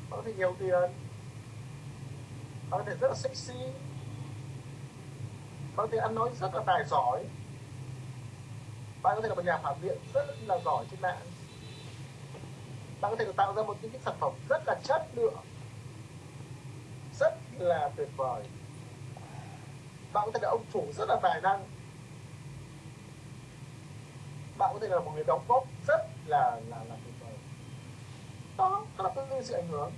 bạn có thể nhiều tiền bạn có thể rất là sexy bạn có thể ăn nói rất là tài giỏi. Bạn có thể là một nhà phản biện rất là giỏi trên mạng. Bạn có thể tạo ra một cái sản phẩm rất là chất lượng là tuyệt vời. Bạn có thể là ông chủ rất là tài năng. Bạn có thể là một người đóng góp rất là là là tuyệt vời. Đó đó là cái sự ảnh hưởng.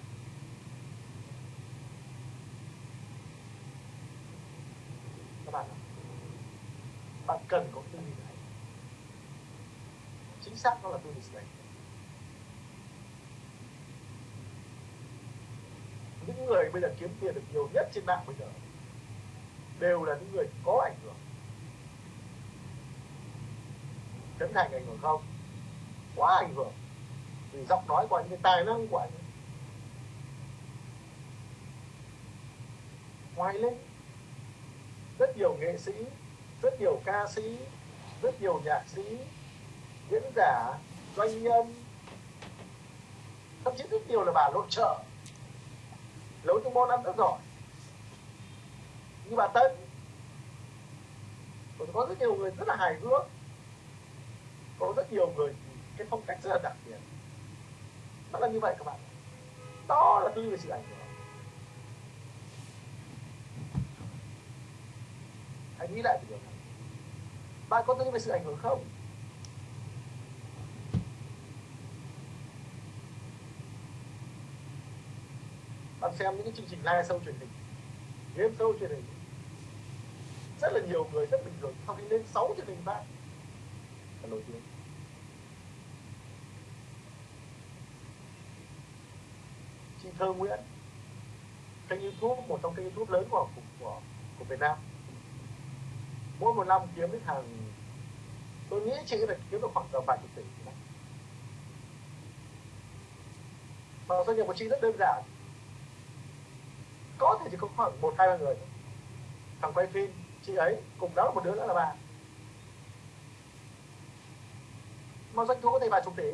Các bạn bạn cần có tư duy này. Chính xác đó là tư duy này ảnh hưởng những người bây giờ kiếm tiền được nhiều nhất trên mạng bây giờ đều là những người có ảnh hưởng. Trấn Thành ảnh hưởng không? Quá ảnh hưởng. Vì giọng nói của anh, cái tài năng của anh. Ngoài lên Rất nhiều nghệ sĩ Rất nhiều ca sĩ Rất nhiều nhạc sĩ Diễn giả Doanh nhân Thậm chí rất nhiều là bà nội trợ nấu những món ăn rất giỏi. Như bà Tân còn có rất nhiều người rất là hài hước. Có rất nhiều người cái phong cách rất là đặc biệt. Nó là như vậy các bạn. Đó là tư duy về sự ảnh hưởng. Hãy nghĩ lại điều này. Bạn có tư duy về sự ảnh hưởng không? Bạn xem những cái chương trình live show truyền hình. Game show truyền hình. Rất là nhiều người rất bình thường, sau khi lên 6 truyền hình bạn là nổi tiếng. Chị Thơ Nguyễn, kênh YouTube, một trong kênh YouTube lớn của của của Việt Nam. Mỗi một năm kiếm đến hàng, tôi nghĩ chị phải kiếm được khoảng tầm vài chục tỷ. Mà doanh nghiệp của chị rất đơn giản có thể chỉ có khoảng một hai ba người. Thằng quay phim chị ấy cùng đó là một đứa nữa là bà. Mà doanh thu có thể vài chục tỷ.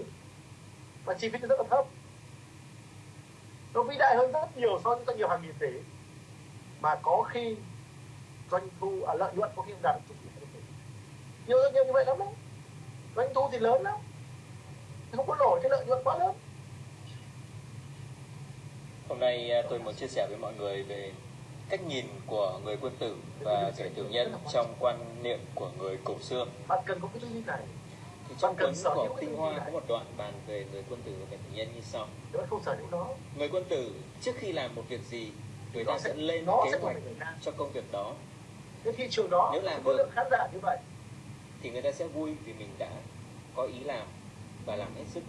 Và chi phí rất là thấp. Nó vĩ đại hơn rất nhiều so với doanh nghiệp hàng nghìn tỷ. Mà có khi doanh thu à, lợi nhuận có khi đạt chục tỷ. Nhiều doanh nghiệp như vậy lắm đấy. Doanh thu thì lớn lắm. Không có nổi cái lợi nhuận quá lớn. Hôm nay à, tôi muốn chia sẻ với mọi người về cách nhìn của người quân tử và kẻ tiểu nhân trong quan niệm của người cổ xưa. Thì trong cuốn của Tinh Hoa có một đoạn bàn về người quân tử và kẻ tiểu nhân như sau. Người quân tử trước khi làm một việc gì, người ta sẽ lên kế hoạch cho công việc đó. Nếu làm được khán giả như vậy, thì người ta sẽ vui vì mình đã có ý làm và làm hết sức.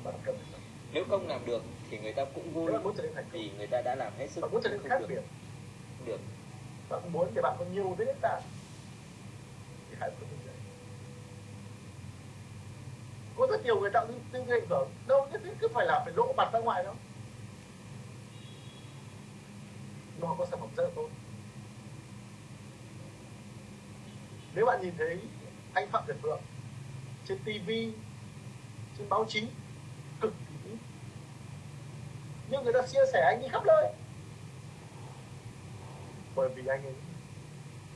Nếu không làm được thì người ta cũng vui vì người ta đã làm hết sức bạn muốn trở nên khác biệt. Được. Bạn muốn để bạn có nhiều thế tạng thì hãy có như có rất nhiều người tạo tư duy ảnh hưởng đâu nhất thiết cứ phải là phải lộ mặt ra ngoài đâu. Nó có sản phẩm rất là tốt. Nếu bạn nhìn thấy anh phạm nhật vượng trên tv trên báo chí nhưng người ta chia sẻ anh đi khắp nơi. Bởi vì anh ấy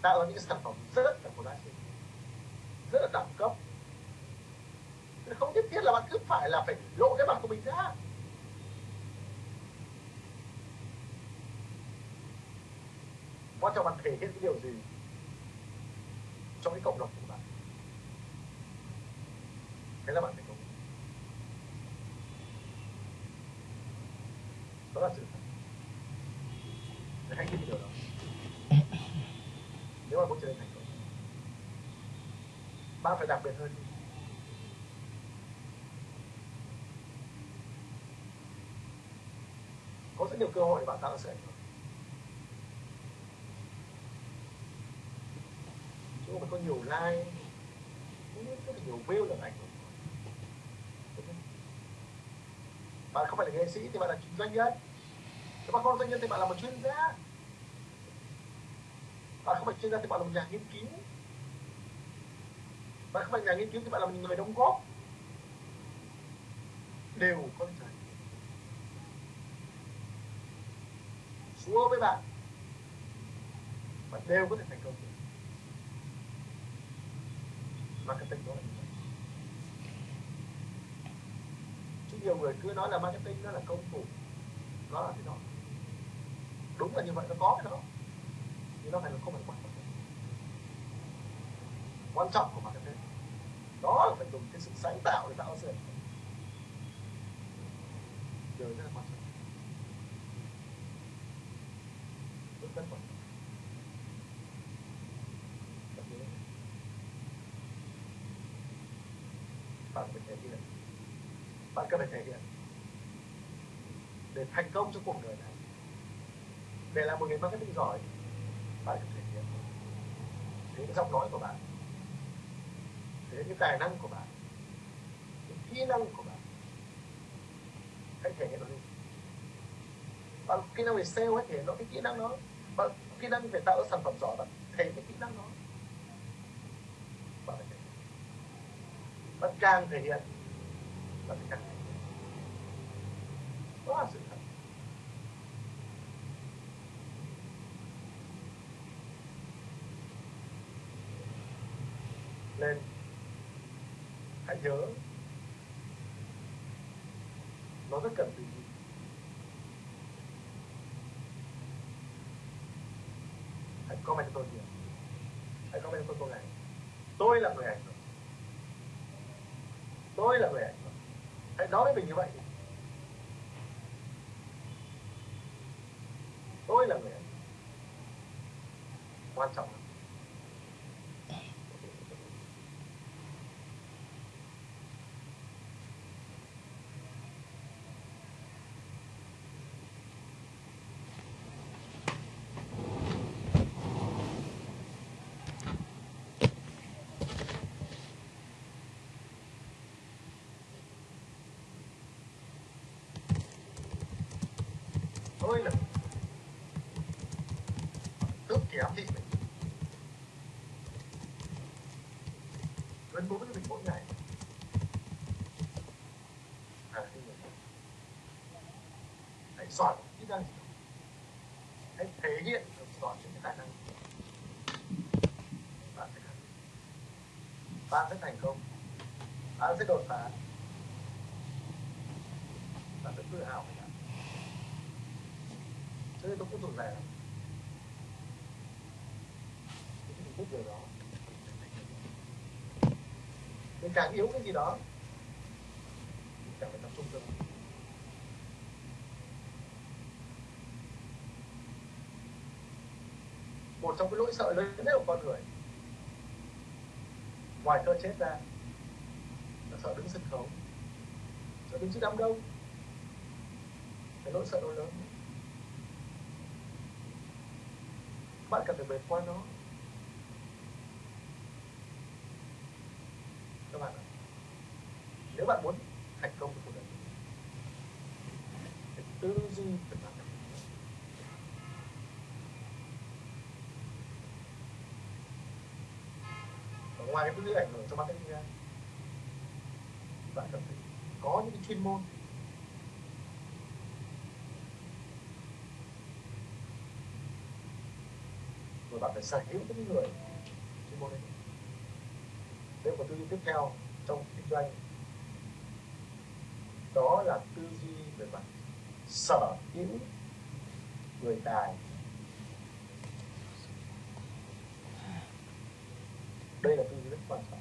tạo ra những sản phẩm rất là có giá trị rất là đẳng cấp. Không nhất thiết là bạn cứ phải là phải lộ cái mặt của mình ra. Quan trọng bạn thể hiện cái điều gì trong cái cộng đồng của bạn. Thế là bạn phải đó là sự thật để hãy tin điều đó nếu mà muốn trở nên thành công bạn phải đặc biệt hơn. Có rất nhiều cơ hội để bạn tạo sự ảnh hưởng. Mà có nhiều like rất là nhiều view là ảnh hưởng. Bạn không phải là nghệ sĩ thì bạn là doanh nhân. Nếu bạn không là doanh nhân thì bạn là một chuyên gia. Bạn không phải chuyên gia thì bạn là một nhà nghiên cứu bạn không phải nhà nghiên cứu thì bạn là một người đóng góp. Đều có thể trở Chúa với bạn bạn đều có thể thành công được. Marketing đó là như vậy chứ nhiều người cứ nói là marketing nó là công cụ. Nó là thế đó. Đúng là như vậy, nó có cái đó. Nhưng nó phải là không phải quan trọng. Quan trọng của bạn đó là phải dùng cái sự sáng tạo để tạo ra sự điều rất là quan trọng. Rất rất quan trọng. Bạn phải thể hiện. Bạn cần phải thể hiện. Để thành công trong cuộc đời này. Để làm một người marketing giỏi, bạn cần thể hiện. Thế cái giọng nói của bạn đến cái tài năng của bạn những kỹ năng của bạn. Hãy thể hiện nó đi. Bạn kỹ năng về sale hãy thể hiện nó, cái kỹ năng đó. Bạn kỹ năng về tạo sản phẩm giỏi, bạn thể hiện cái kỹ năng đó. Bạn bạn càng thể hiện, bạn càng thể hiện đó là sự thật nên hãy nhớ nó rất cần tư duy hãy comment cho tôi nhiều hãy comment cho tôi câu này tôi là người ảnh hưởng tôi là người ảnh hưởng hãy nói với mình như vậy. Tôi là tự kém thị mình gần bố với mình mỗi ngày. À, hãy giỏi kỹ năng gì hãy thể hiện được giỏi những cái tài năng. Bạn sẽ bạn sẽ thành công. Bạn sẽ đột phá bạn sẽ tự hào về bạn cho nên này mình thích điều đó. Mình càng yếu cái gì đó mình càng phải tập trung cho mình một trong cái nỗi sợ lớn nhất của con người, ngoài cơ chết ra, là sợ đứng sân khấu. Sợ đứng trước đám đông. Cái nỗi sợ đó lớn bạn vượt qua nó. Các bạn ạ, nếu bạn muốn thành công trong cuộc đời thì tư duy phải bạn và ngoài cái tư duy ảnh hưởng cho marketing ra bạn cần phải có những cái chuyên môn phải sở hữu những người chuyên môn đấy. Đây là một tư duy tiếp theo trong kinh doanh, đó là tư duy về mặt sở hữu người tài. Đây là tư duy rất quan trọng.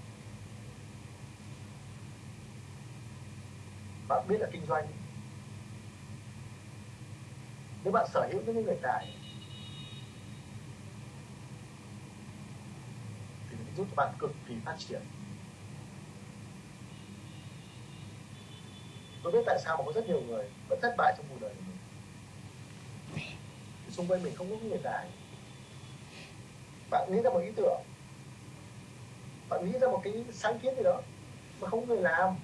Bạn biết là kinh doanh, nếu bạn sở hữu những người tài thì nó giúp cho bạn cực kỳ phát triển. Tôi biết tại sao mà có rất nhiều người vẫn thất bại trong cuộc đời của mình. Xung quanh mình không có người tài bạn nghĩ ra một ý tưởng. Bạn nghĩ ra một cái sáng kiến gì đó mà không có người làm.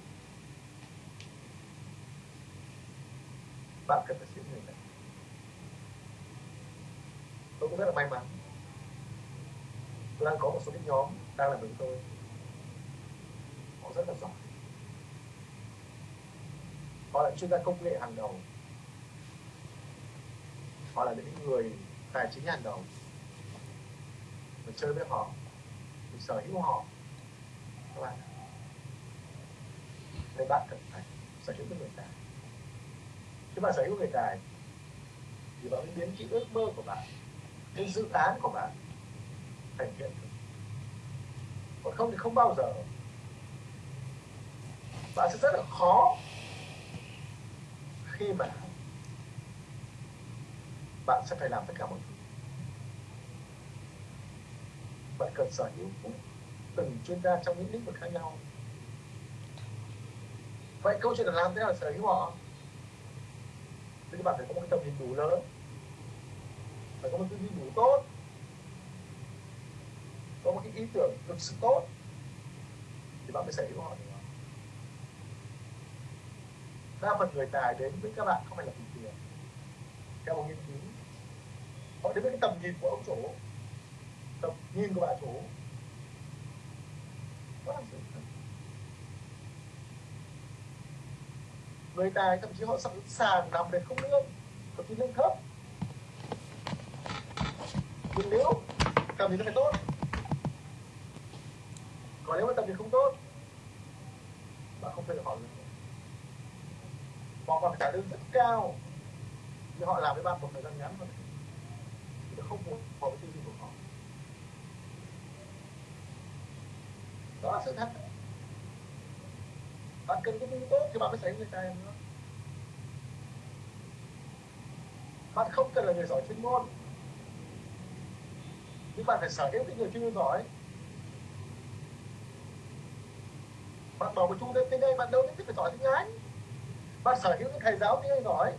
Bạn cần phải sử người này. Tôi cũng rất là may mắn. Tôi đang có một số cái nhóm đang làm với tôi. Họ rất là giỏi. Họ là chuyên gia công nghệ hàng đầu. Họ là những người tài chính hàng đầu. Mình chơi với họ mình sở hữu họ. Các bạn nên bạn cần phải sở hữu với người tài. Khi bạn sở hữu người tài, thì bạn mới biến cái ước mơ của bạn, cái dự án của bạn thành hiện thực còn không thì không bao giờ. Bạn sẽ rất là khó khi mà bạn sẽ phải làm tất cả mọi thứ. Bạn cần sở hữu từng chuyên gia trong những lĩnh vực khác nhau. Vậy câu chuyện là làm thế nào sở hữu họ? Thì các bạn phải có một cái tầm nhìn đủ lớn. Phải có một tư duy đủ tốt những ý tưởng thực sự tốt thì bạn mới sở hữu họ được đa phần người tài đến với các bạn không phải là vì tiền. Theo một nghiên cứu, họ đến với cái tầm nhìn của ông chủ, tầm nhìn của bà chủ. Đó là sự thật. Người tài thậm chí họ sẵn sàng nằm để không lương, thậm chí lương thấp. Nhưng nếu tầm nhìn nó phải tốt mà nếu mà tập thì không tốt. Bạn không thể được họ họ còn trả lương rất cao. Nhưng họ làm với bạn một thời gian ngắn thôi. Thì nó không phù hợp với tư duy của họ. Đó là sự thật. Bạn cần có tư tốt thì bạn mới xảy người ta nữa bạn không cần là người giỏi chuyên môn. Nhưng bạn phải sở hữu cái người chuyên môn giỏi. Bạn bảo một chung đến đây bạn đâu biết phải giỏi tiếng anh. Bạn sở hữu những thầy giáo tiếng anh giỏi.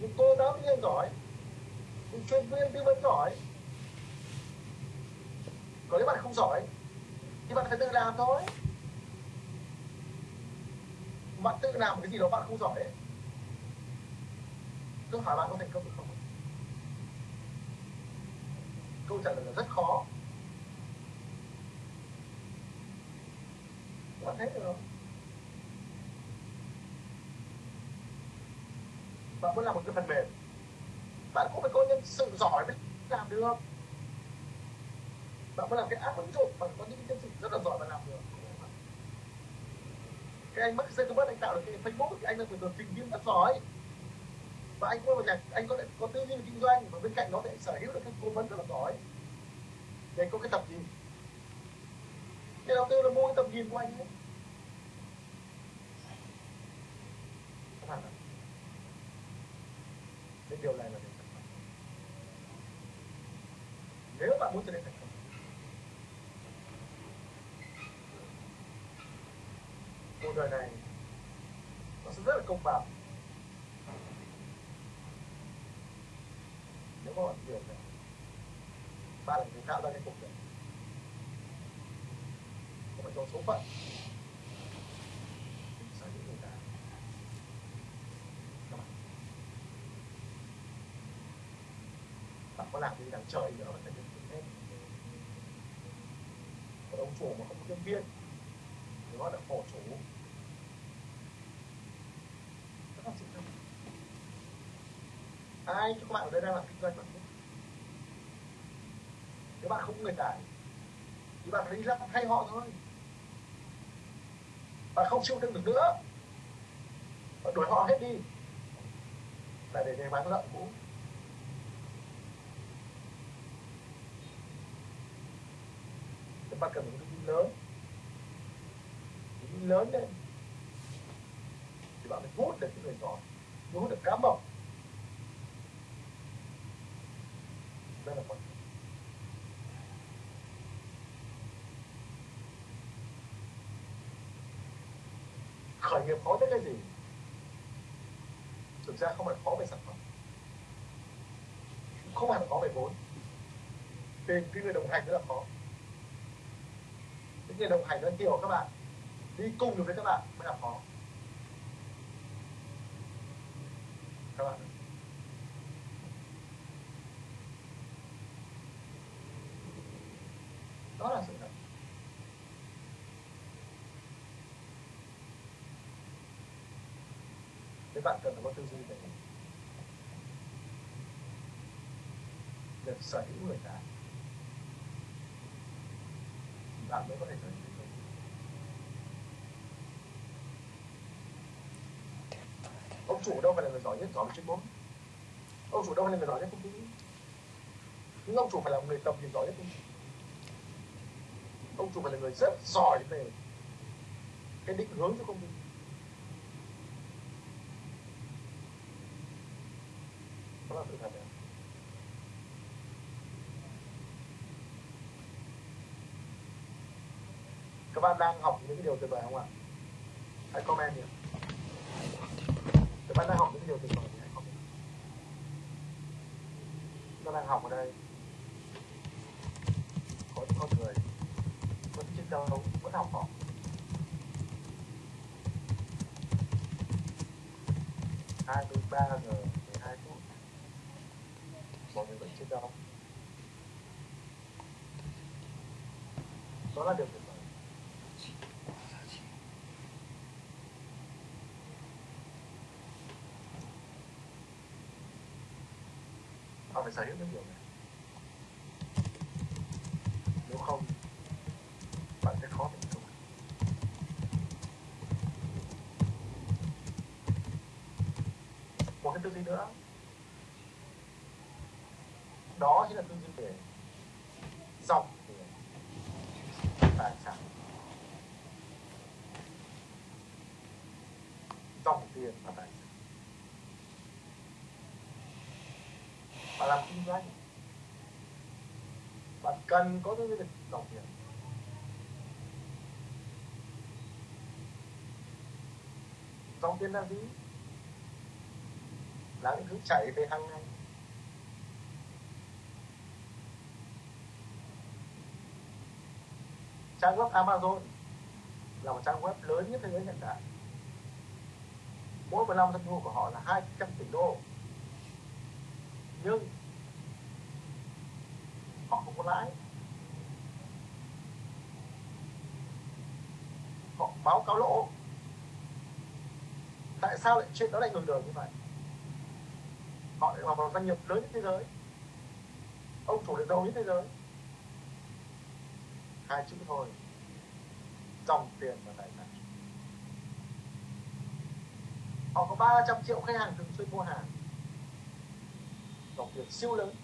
Những cô giáo tiếng anh giỏi. Những chuyên viên tư vấn giỏi. Còn nếu bạn không giỏi thì bạn phải tự làm thôi. Bạn tự làm cái gì đó bạn không giỏi ấy. tôi hỏi bạn có thành công được không? Câu trả lời là rất khó. Bạn thấy được. Không bạn muốn làm một cái phần mềm. Bạn cũng phải có nhân sự giỏi mới làm được. Bạn muốn làm cái app ứng dụng bạn có những nhân sự rất là giỏi mà làm được. Cái anh mất Zuckerberg anh tạo được cái Facebook thì anh là người được trình viên rất giỏi. Và anh có nhà anh có có tư duy kinh doanh, và bên cạnh đó thì anh sở hữu được cái cố vấn rất là giỏi. Để có cái tập gì cái đầu tư là mua tầm nhìn của anh ấy. Cái điều này là điều thật nếu bạn muốn trở nên thành công cuộc đời này nó sẽ rất là công bằng. Nếu có bạn hiểu này, bạn là người tạo ra cái cuộc đời có số phận. Bạn có làm gì đằng trời nữa phải được hết một ông chủ mà không có nhân viên, thì gọi là khổ chủ rất là sự thật ai cho các bạn ở đây đang làm kinh doanh bạn biết nếu bạn không có người tài thì bạn phải đi ra thay họ thôi bạn không chịu đựng được nữa. Bạn đuổi họ hết đi. Là để để bán lợn cũ. Thì bạn cần một cái lớn? Cái lớn lên thì bạn mới hút được cái người giỏi hút được cá mập đây là quan trọng khởi nghiệp khó nhất cái gì thực ra không phải khó về sản phẩm. Không hẳn khó về vốn. Tìm cái người đồng hành rất là khó. Những người đồng hành nó hiểu các bạn, đi cùng được với các bạn mới là khó. Các bạn đó là sự thật bạn cần phải có tư duy về việc sở hữu người ta, bạn mới có thể sở hữu được ông chủ đâu phải là người giỏi nhất? Giỏi về chuyên môn. Ông chủ đâu phải là người giỏi nhất công ty? Nhưng ông chủ phải là người tầm nhìn giỏi nhất công ty. Ông chủ phải là người rất giỏi về cái định hướng cho công ty đó là sự thật đấy các bạn đang học những điều tuyệt vời không ạ? Hãy comment nhé các bạn đang học những điều tuyệt vời thì hãy comment. Các đang học ở đây. Có những con người vẫn chiến đấu, vẫn học hỏi. Hai mươi ba giờ mười hai phút. Mọi người vẫn chiến đấu. Đó là điều tuyệt vời họ phải sở hữu những điều này. Nếu không, bạn sẽ khó thành công một cái tư duy nữa đó chính là tư duy về dòng tiền tài sản dòng tiền và tài sản bạn làm kinh doanh. Bạn cần có những cái đồng tiền dòng tiền là gì là những thứ chạy về hàng ngày. Trang web Amazon là một trang web lớn nhất thế giới hiện tại. Mỗi một năm doanh thu của họ là 200 tỷ đô. Nhưng lái. Không họ báo cáo lỗ. Tại sao lại chuyện đó lại ngừng đường như vậy? Họ lại vào một doanh nghiệp lớn nhất thế giới. Ông chủ lại giàu nhất thế giới. Hai chữ thôi. Dòng tiền và tài sản. Họ có 300 triệu khách hàng thường xuyên mua hàng. Dòng tiền siêu lớn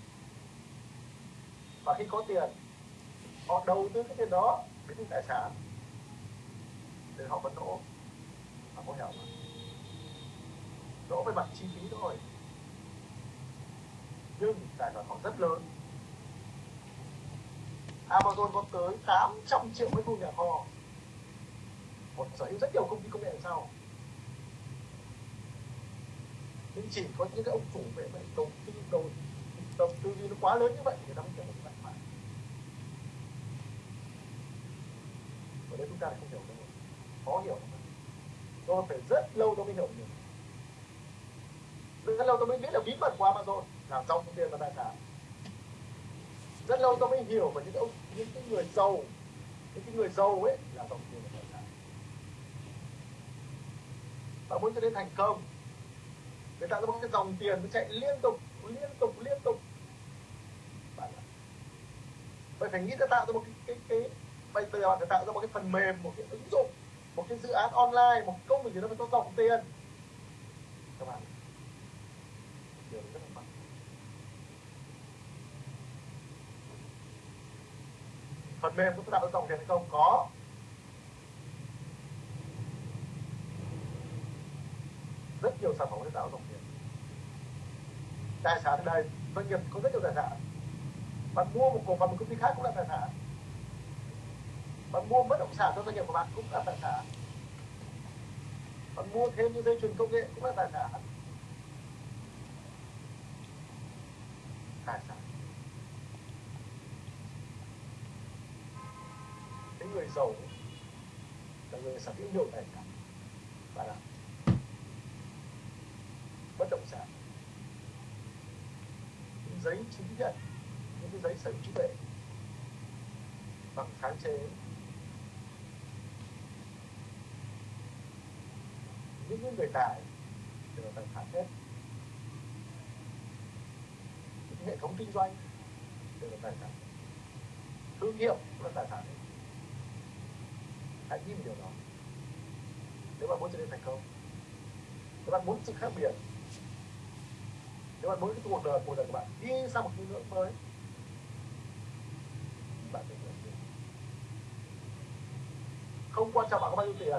và khi có tiền, họ đầu tư cái tiền đó biến thành tài sản để họ vẫn lỗ họ có hiểu không lỗ về mặt chi phí thôi. Nhưng tài sản họ rất lớn. Amazon có tới 800 triệu mấy khu nhà kho. Một sở hữu rất nhiều công ty công nghệ đằng sau nhưng chỉ có những cái ông chủ về vậy đầu tư, đầu đầu tư nó quá lớn như vậy người ta mới hiểu được bạn ở đây chúng ta lại không hiểu được khó hiểu tôi phải rất lâu tôi mới hiểu được. Rất lâu tôi mới biết là bí mật của Amazon là dòng tiền và tài sản rất lâu tôi mới hiểu về những cái ông, những cái người giàu, những cái người giàu ấy là dòng tiền và tài sản và muốn cho đến thành công, người ta có một cái dòng tiền nó chạy liên tục liên tục liên tục. Bạn ạ? Vậy phải nghĩ ra tạo ra một cái cái cái bây giờ bạn phải tạo ra một cái phần mềm, một cái ứng dụng, một cái dự án online, một công việc gì đó mà có dòng tiền. Các bạn. Điều rất là mạnh. Phần mềm có tạo ra dòng tiền hay không? Có. Rất nhiều sản phẩm để tạo dòng tiền. Tài sản ở đây, doanh nghiệp có rất nhiều tài sản. Bạn mua một cổ phần một công ty khác cũng là tài sản bạn mua bất động sản cho doanh nghiệp của bạn cũng là tài sản. Bạn mua thêm những dây chuyền công nghệ cũng là tài sản. Tài sản. Cái người giàu là người sở hữu nhiều tài sản và là bất động sản. Giấy chứng nhận, những cái giấy sở hữu trí tuệ. Bằng sáng chế. Những người tài đều là tài sản hết. Những hệ thống kinh doanh đều là tài sản thương hiệu cũng là tài sản hết. Hãy nhìn điều đó. Nếu bạn muốn trở nên thành công, nếu bạn muốn sự khác biệt, nếu bạn muốn cái cuộc đời cuộc đời của bạn đi sang một cái ngưỡng mới, bạn phải không quan trọng bạn có bao nhiêu tiền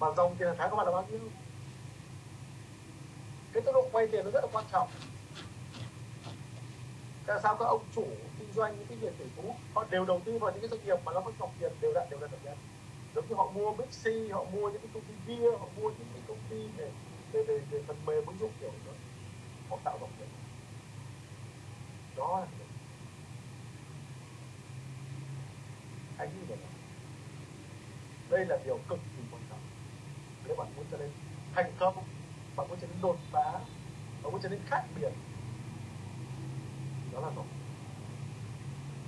mà dòng tiền hàng tháng các bạn là bao nhiêu? Cái tốc độ quay tiền nó rất là quan trọng. Tại sao các ông chủ kinh doanh những cái việc tỷ phú họ đều đầu tư vào những cái doanh nghiệp mà nó có dòng tiền đều đặn đều đặn đều đặn. Giống như họ mua Bixi họ mua những cái công ty bia họ mua những cái công ty về về về, về phần mềm ứng dụng kiểu đó. Họ tạo dòng tiền. Đó là anh như vậy đây là điều cực kỳ nếu bạn muốn trở nên thành công, bạn muốn trở nên đột phá, bạn muốn trở nên khác biệt. Đó là một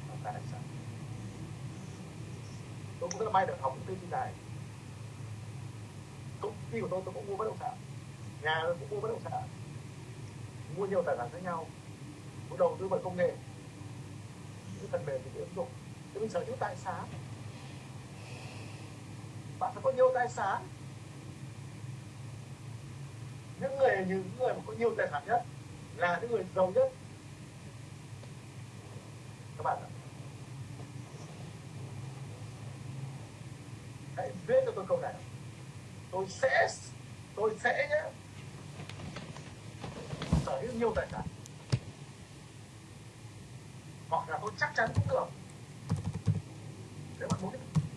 là tài sản tôi cũng rất là may được học những tư duy này. Công ty của tôi tôi cũng mua bất động sản. Nhà tôi cũng mua bất động sản. Mua nhiều tài sản khác nhau. Muốn đầu tư vào công nghệ. Những phần mềm thì ứng dụng. Thì mình sở hữu tài sản. Bạn phải có nhiều tài sản những người những người mà có nhiều tài sản nhất là những người giàu nhất. Các bạn ạ. Hãy viết cho tôi câu này. Tôi sẽ tôi sẽ nhé. Sở hữu nhiều tài sản. Hoặc là tôi chắc chắn cũng được. Nếu bạn muốn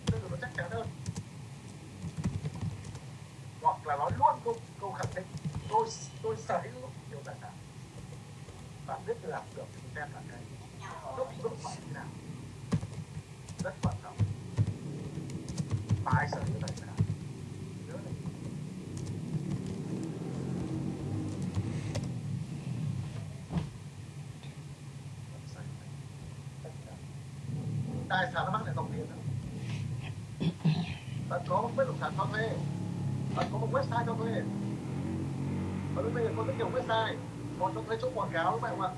tôi được chắc chắn hơn. Hoặc là nói luôn câu câu khẳng định tôi tôi sở hữu nhiều tài sản bạn biết làm được thì đem là cái. Lúc lúc phải như nào rất quan trọng. Phải sở hữu tài sản? Tài sản nó mang lại dòng tiền đó. Bạn có một bất động sản cho thuê. Bạn có một website cho thuê và bây giờ có rất nhiều website còn cho thấy chỗ quảng cáo các bạn không ạ.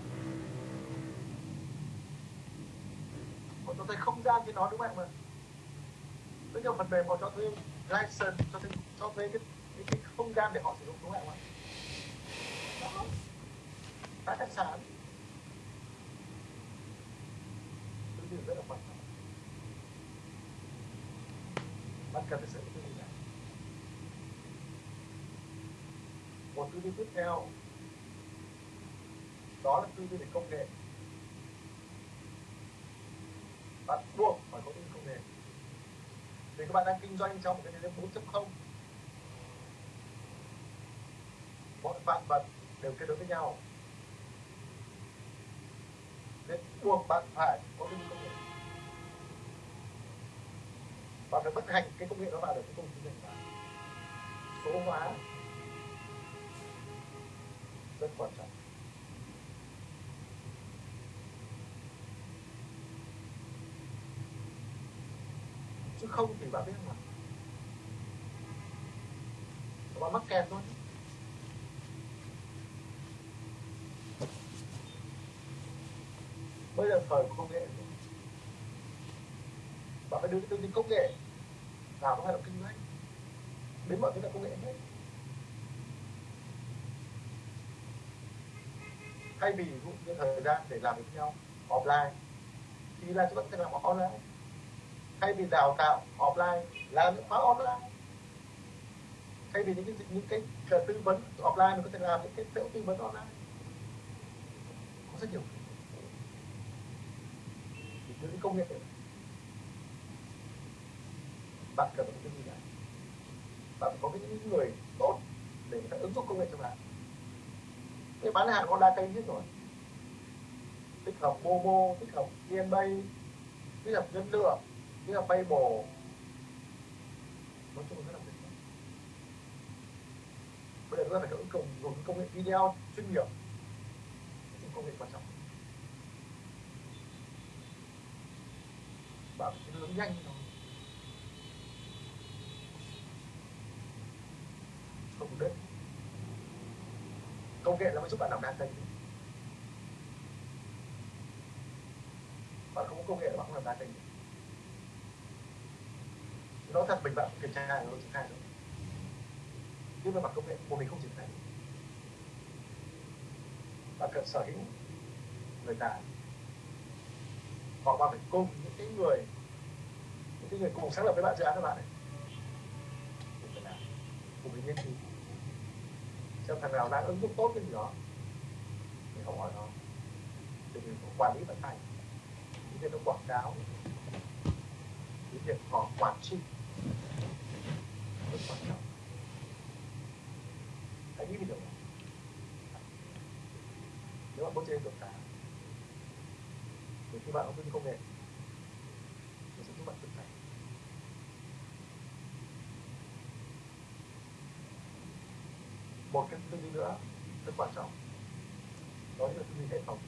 Còn cho thấy không gian trên đó đúng không ạ? Rất nhiều phần mềm họ cho thuê license cho thuê, cho thuê cái, cái, cái không gian để họ sử dụng đúng không ạ? Đó. Tài tài sản tư duy rất là quan trọng. Bạn cần phải sử dụng tư duy này một tư duy tiếp theo. Đó là tư duy về công nghệ. Bạn buộc phải có tư duy công nghệ. Vì các bạn đang kinh doanh trong một cái thế giới 4.0 mọi vạn vật đều kết nối với nhau. Nên buộc bạn phải có tư duy công nghệ. Bạn phải bất hành cái công nghệ đó vào được cái công ty của số hóa rất quan trọng. Chứ không thì bạn biết là bạn mắc kẹt thôi. Bây giờ thời của công nghệ bạn phải đưa cái tư duy công nghệ vào trong hoạt động kinh doanh. Đến mọi thứ là công nghệ hết. Thay vì dụ như thời gian để làm với nhau offline thì là chúng ta có thể làm online. Thay vì đào tạo offline làm những khóa online. Thay vì những cái những cái, tư vấn offline mình có thể làm những cái chỗ tư vấn online. Có rất nhiều. Những công nghệ. Bạn cần một cái gì này bạn có những người tốt để người ta ứng dụng công nghệ cho bạn cái bán hàng online kênh hết rồi. Tích hợp Momo, tích hợp VNPay tích hợp nhân lượng tích hợp Paypal. Nói chung là rất là tuyệt vời bây giờ chúng ta phải ứng dụng dùng công nghệ video chuyên nghiệp. Công nghệ quan trọng. Bạn hướng nhanh thôi. Không biết công nghệ nó mới giúp bạn làm đa kênh. Bạn không có công nghệ bạn không làm đa kênh. Nó thật mình bạn kiểm tra nó triển khai được. Nhưng mà bằng công nghệ của mình không triển khai bạn cần sở hữu người tài hoặc bạn phải cùng những cái người, những cái người cùng sáng lập với bạn dự án các bạn này. Cùng cùng với nghiên cứu xem thằng nào đang ứng dụng tốt cái gì đó. Thì không hỏi nó thì mình quản lý vận hành những việc nó quảng cáo. Những việc họ quản trị. Rất quan trọng hãy nghĩ về điều này nếu bạn có trên đột phá thì khi bạn học công nghệ nó sẽ giúp bạn thực hành một cái tư duy nữa rất quan trọng. Đó là tư duy hệ thống?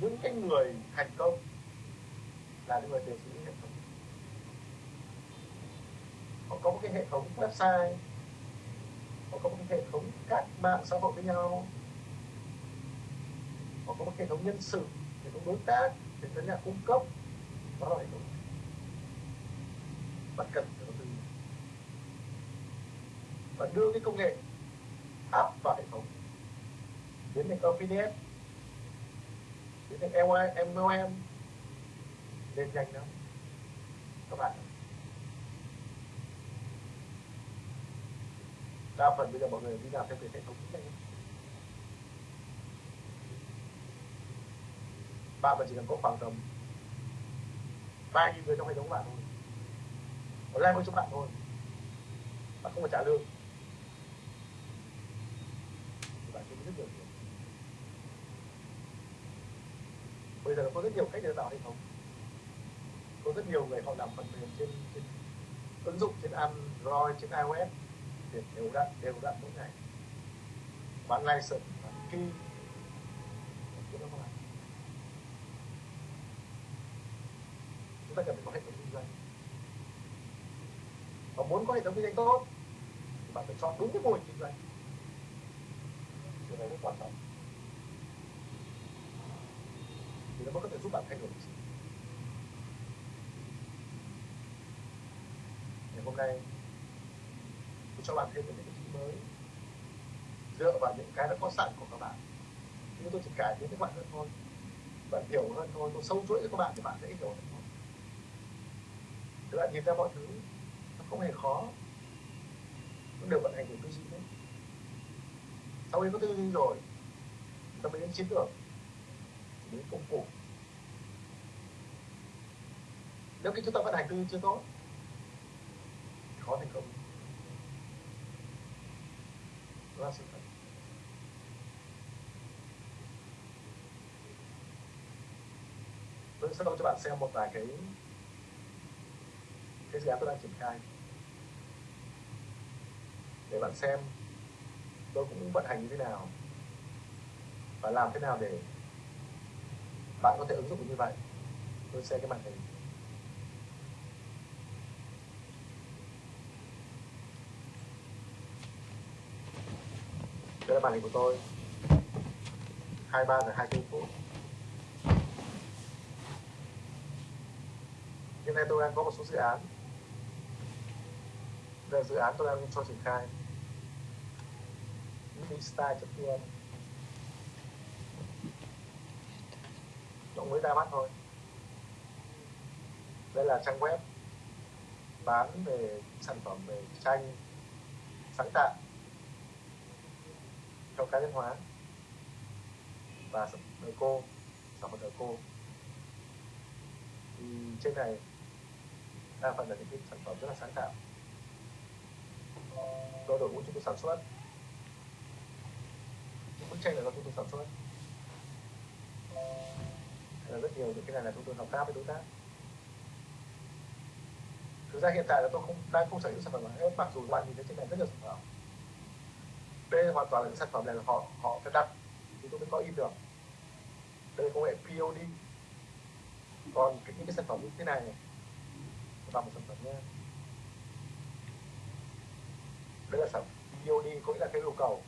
Những cái người thành công là những người đều sử hệ thống. Họ có một cái hệ thống website, họ có một cái hệ thống các mạng xã hội với nhau. Họ có một hệ thống nhân sự, hệ thống đối tác, hệ thống nhà cung cấp. Đó là hệ thống. Bạn cần và đưa cái công nghệ áp vào hệ thống. Biến thành affiliate biến thành MLM lên nhanh lắm. Các bạn đa phần bây giờ mọi người đi làm theo cái hệ thống này. Bạn mà chỉ cần có khoảng tầm vài nghìn người trong hệ thống bạn thôi. Online với chúng bạn thôi. Bạn không phải trả lương thì bạn kiếm rất nhiều tiền bây giờ có rất nhiều cách để tạo hệ thống. Có rất nhiều người họ làm phần mềm trên, trên ứng dụng trên Android trên iOS để đều đặn đều đặn mỗi ngày. Bán license bán key chúng ta cần phải có hệ thống kinh doanh. Và muốn có hệ thống kinh doanh tốt thì bạn phải chọn đúng cái mô hình kinh doanh. Điều này rất quan trọng. Thì nó mới có thể giúp bạn thay đổi được ngày hôm nay, tôi cho bạn thêm những cái mới. Dựa vào những cái đã có sẵn của các bạn. Nhưng tôi chỉ cải tiến các bạn hơn thôi. Bạn hiểu hơn thôi, tôi sâu chuỗi cho các bạn thì bạn dễ hiểu hơn thôi. Các bạn nhìn ra mọi thứ, nó không hề khó. Nó đều vận hành của tư duy đấy. Sau khi có tư duy rồi ta mới đến chiến lược đến công cụ. Nếu khi chúng ta vận hành tư chưa tốt, khó thành công. Đó là sự thật. Tôi sẽ cho bạn xem một vài cái cái dự án tôi đang triển khai. Để bạn xem tôi cũng vận hành như thế nào và làm thế nào để bạn có thể ứng dụng như vậy. Tôi sẽ cái màn hình. Đây là màn hình của tôi. 23 giờ 24 phút. Hiện nay tôi đang có một số dự án. Đây là dự án tôi đang cho triển khai. Style.vn nó mới ra mắt thôi. Đây là trang web bán về sản phẩm về tranh, sáng tạo cho cá nhân hóa. Và đời cô, sản phẩm đời cô. Thì trên này đa phần là những cái sản phẩm rất là sáng tạo. Do đội ngũ chúng tôi sản xuất. Những bức tranh này do chúng tôi sản xuất rất nhiều những cái này là chúng tôi hợp tác với đối tác. Thực ra hiện tại là tôi không đang không sở hữu sản phẩm hết mặc dù bạn nhìn thấy trên này rất nhiều sản phẩm. Đây hoàn toàn là những sản phẩm này là họ họ phải đặt. Thì tôi mới có in được. Đây là công nghệ POD còn cái, những cái sản phẩm như thế này là một sản phẩm nha. Đây là sản phẩm POD có nghĩa là cái yêu cầu.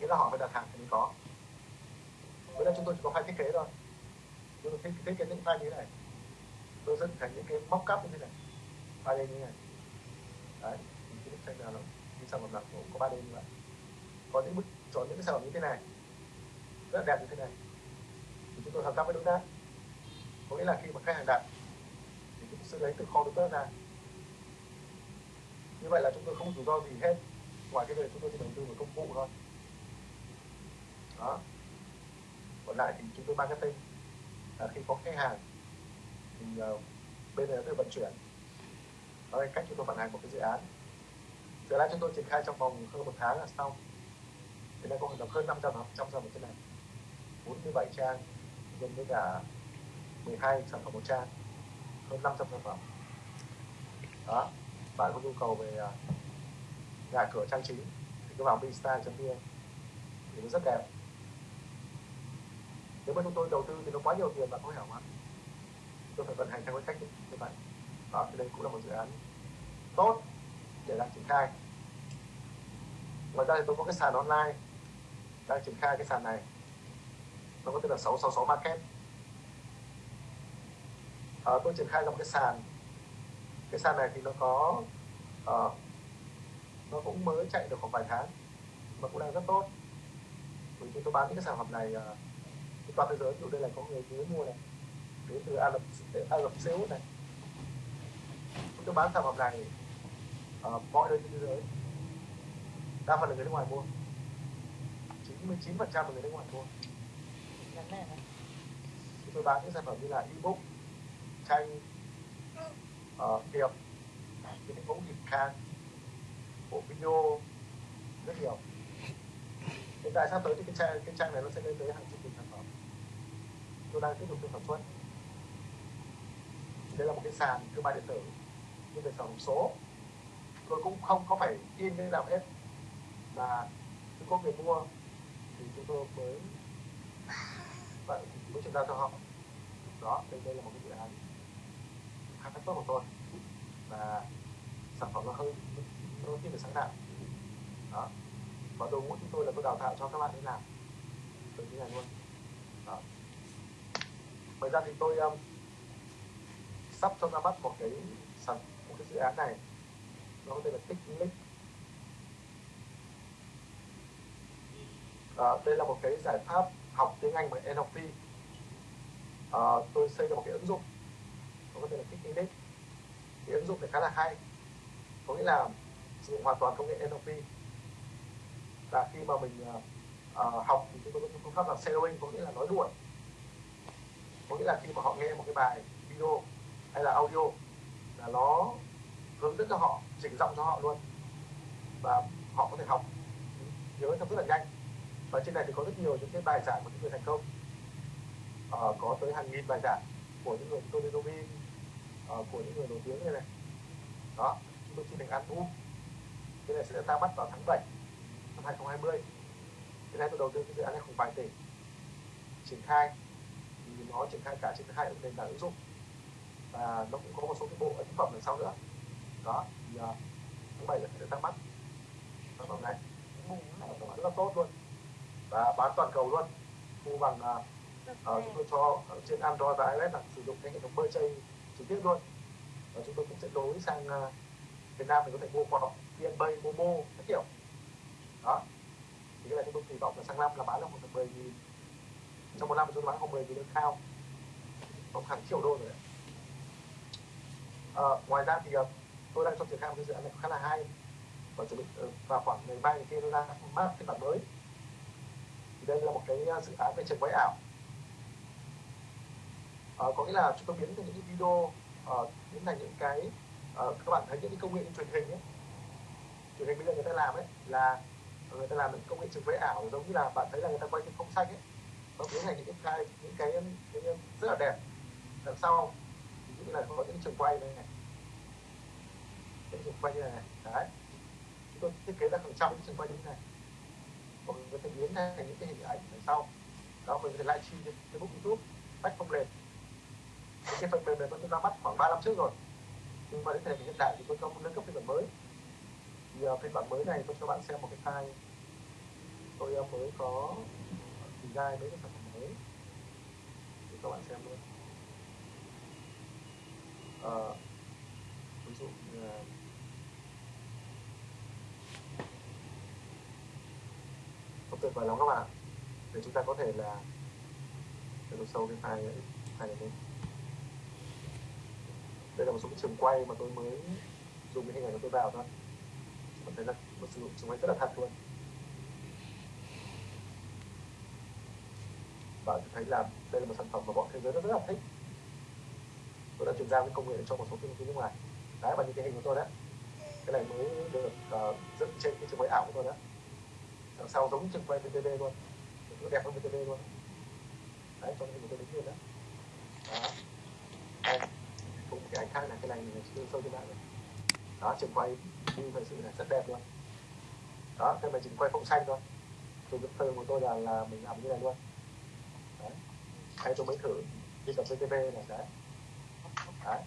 Nghĩa là họ phải đặt hàng thì mới có. Với là chúng tôi chỉ có hai thiết kế thôi tôi thiết, thích kế những file như thế này. Tôi dựng thành những cái mock up như thế này. Ba d như thế này. Đấy thì cái bức tranh nào nó như sản phẩm nào cũng có ba d như vậy. Có những bức chọn những cái sản phẩm như thế này. Rất là đẹp như thế này. Thì chúng tôi hợp tác với đối tác có nghĩa là khi mà khách hàng đặt thì chúng tôi sẽ lấy từ kho đối tác ra. Như vậy là chúng tôi không rủi ro gì hết. Ngoài cái việc chúng tôi chỉ đầu tư vào công cụ thôi. Đó. Còn lại thì chúng tôi marketing là khi có khách hàng thì uh, bên này được vận chuyển. Đó là cách chúng tôi vận hành một cái dự án. Dự án chúng tôi triển khai trong vòng hơn một tháng là xong. Thì nay có hoạt hơn 500 trăm giờ một cái này. 47 trang nhân với cả 12 sản phẩm một trang hơn 500 sản phẩm. Đó bạn có nhu cầu về ờ, nhà cửa trang trí thì cứ vào bstyle.vn thì nó rất đẹp nếu mà chúng tôi đầu tư thì nó quá nhiều tiền bạn có hiểu không tôi phải vận hành theo cái cách như vậy. Đó thì đây cũng là một dự án tốt để đang triển khai. Ngoài ra thì tôi có cái sàn online. Đang triển khai cái sàn này. Nó có tên là 666 market. À, tôi triển khai ra một cái sàn. Cái sàn này thì nó có uh, nó cũng mới chạy được khoảng vài tháng. Mà cũng đang rất tốt. Vì chúng tôi bán những cái sản phẩm này uh, toàn thế giới ví dụ đây là có người mới mua này đến từ Ả Rập Ả Rập Xê Út này. Chúng tôi bán sản phẩm này ở mọi nơi trên thế giới. Đa phần là người nước ngoài mua. 99 phần trăm là người nước ngoài mua. Chúng tôi bán những sản phẩm như là ebook tranh uh, tiệp những mẫu hình khang bộ video rất nhiều. Hiện tại sắp tới thì cái trang cái trang này nó sẽ lên tới hàng chục nghìn tôi đang tiếp tục sản xuất đây là một cái sàn thương mại điện tử nhưng về sản phẩm số. Tôi cũng không có phải in cái nào hết. Mà khi có người mua thì chúng tôi mới vậy mới chuyển giao cho họ. Đó, đây đây là một cái dự án khá tốt của tôi. Và sản phẩm nó hơi, nó thiên về sáng tạo. Đó. Và đội ngũ chúng tôi là tôi đào tạo cho các bạn đi làm từ như này luôn ngoài ra thì tôi um, sắp cho ra mắt một cái sản một cái dự án này. Nó có tên là Technic à, ờ, đây là một cái giải pháp học tiếng Anh bằng NLP à, ờ, tôi xây ra một cái ứng dụng nó có tên là Technic cái ứng dụng này khá là hay. Có nghĩa là sử dụng hoàn toàn công nghệ NLP và khi mà mình uh, học thì chúng tôi có phương pháp là shadowing có nghĩa là nói đuổi có nghĩa là khi mà họ nghe một cái bài video hay là audio là nó hướng dẫn cho họ chỉnh giọng cho họ luôn. Và họ có thể học nhớ trong rất là nhanh. Và trên này thì có rất nhiều những cái bài giảng của những người thành công. Uh, có tới hàng nghìn bài giảng của những người Tony Robbins uh, của những người nổi tiếng như này đó chúng tôi xin được ăn uống. Cái này sẽ ra mắt vào tháng 7 năm 2020 cái này tôi đầu tư cái dự án này khoảng vài tỷ triển khai thì nó triển khai cả trên hai nền tảng ứng dụng. Và nó cũng có một số cái bộ ấn phẩm đằng sau nữa. Đó thì uh, tháng 7 sẽ ra mắt sản phẩm này. Rất là tốt luôn. Và bán toàn cầu luôn. Thu bằng uh, uh, chúng tôi cho trên Android và iOS là sử dụng cái hệ thống bơi chơi trực tiếp luôn. Và chúng tôi cũng sẽ đối sang uh, Việt Nam mình có thể mua qua VNPay, Momo các kiểu. Đó. Thì cái này chúng tôi kỳ vọng là sang năm là bán được một tầm 10 nghìn trong một năm chúng bán khoảng 10 tỷ lượng khao khoảng hàng triệu đô rồi đấy. À, ờ, ngoài ra thì ờ, tôi đang cho triển khai một cái dự án này khá là hay. Và chuẩn bị ờ, vào khoảng ngày mai ngày kia nó ra mắt phiên bản mới. Thì đây là một cái dự án về trường quay ảo. À, có nghĩa là chúng tôi biến thành những video uh, biến thành những cái uh, các bạn thấy những cái công nghệ truyền hình ấy. Truyền hình bây giờ người ta làm ấy là người ta làm những công nghệ trường quay ảo giống như là bạn thấy là người ta quay trên không xanh ấy nó biến thành những cái những cái, những cái rất là đẹp. Đằng sau thì dụ là có những trường quay này, này. Những trường quay như này, này. Đấy. Chúng tôi thiết kế ra hàng trăm những trường quay như thế này. Và mình có thể biến thành những cái hình ảnh đằng sau. Đó mình có thể livestream trên Facebook YouTube bách không lên cái phần mềm này vẫn ra mắt khoảng 3 năm trước rồi. Nhưng mà đến thời điểm hiện tại thì tôi cho một nâng cấp phiên bản mới. Thì uh, phiên bản mới này tôi cho bạn xem một cái file. Tôi uh, mới có ờ, design mấy cái sản phẩm để các bạn xem luôn à, ờ, ví dụ như là không tuyệt vời lắm các bạn để chúng ta có thể là để tôi sâu cái file này file này lên đây là một số cái trường quay mà tôi mới dùng cái hình ảnh của tôi vào thôi. Bạn thấy là một sử dụng trường quay rất là thật luôn. Bạn thấy là đây là một sản phẩm mà bọn thế giới rất, rất là thích. Tôi đã chuyển giao cái công nghệ cho một số công ty nước ngoài. Đấy và những cái hình của tôi đấy. Cái này mới được uh, trên cái trường quay ảo của tôi đó đằng sau giống trường quay VTV luôn. Nó đẹp hơn VTV luôn. Đấy cho nên mình tôi đứng lên đó đó. Đây. Cũng cái ảnh khác này cái này mình chưa sâu trên mạng rồi. Đó trường quay như thời sự là rất đẹp luôn. Đó cái này trường quay phông xanh thôi. Tôi cái thơ của tôi là là mình làm như này luôn đấy. Hay tôi mới thử. Đi tập VTV này đấy. Đấy.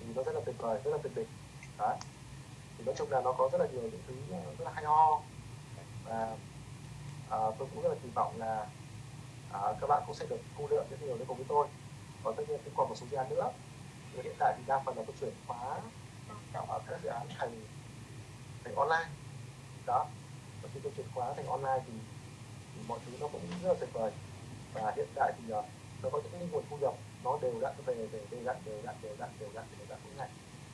Thì nó rất là tuyệt vời rất là tuyệt vời đấy. Thì nói chung là nó có rất là nhiều những thứ rất là hay ho. Và à, tôi cũng rất là kỳ vọng là à, các bạn cũng sẽ được thu lượng rất nhiều đến cùng với tôi. Còn tất nhiên cũng còn một số dự án nữa. Nhưng hiện tại thì đa phần là tôi chuyển khóa cả các dự án thành thành online. Đó. Và khi tôi chuyển khóa thành online thì, thì mọi thứ nó cũng rất là tuyệt vời và hiện tại thì uh, nó có những cái nguồn thu nhập nó đều đặn về về đều đặn đều đặn đều đặn đều đặn đều đặn mỗi ngày.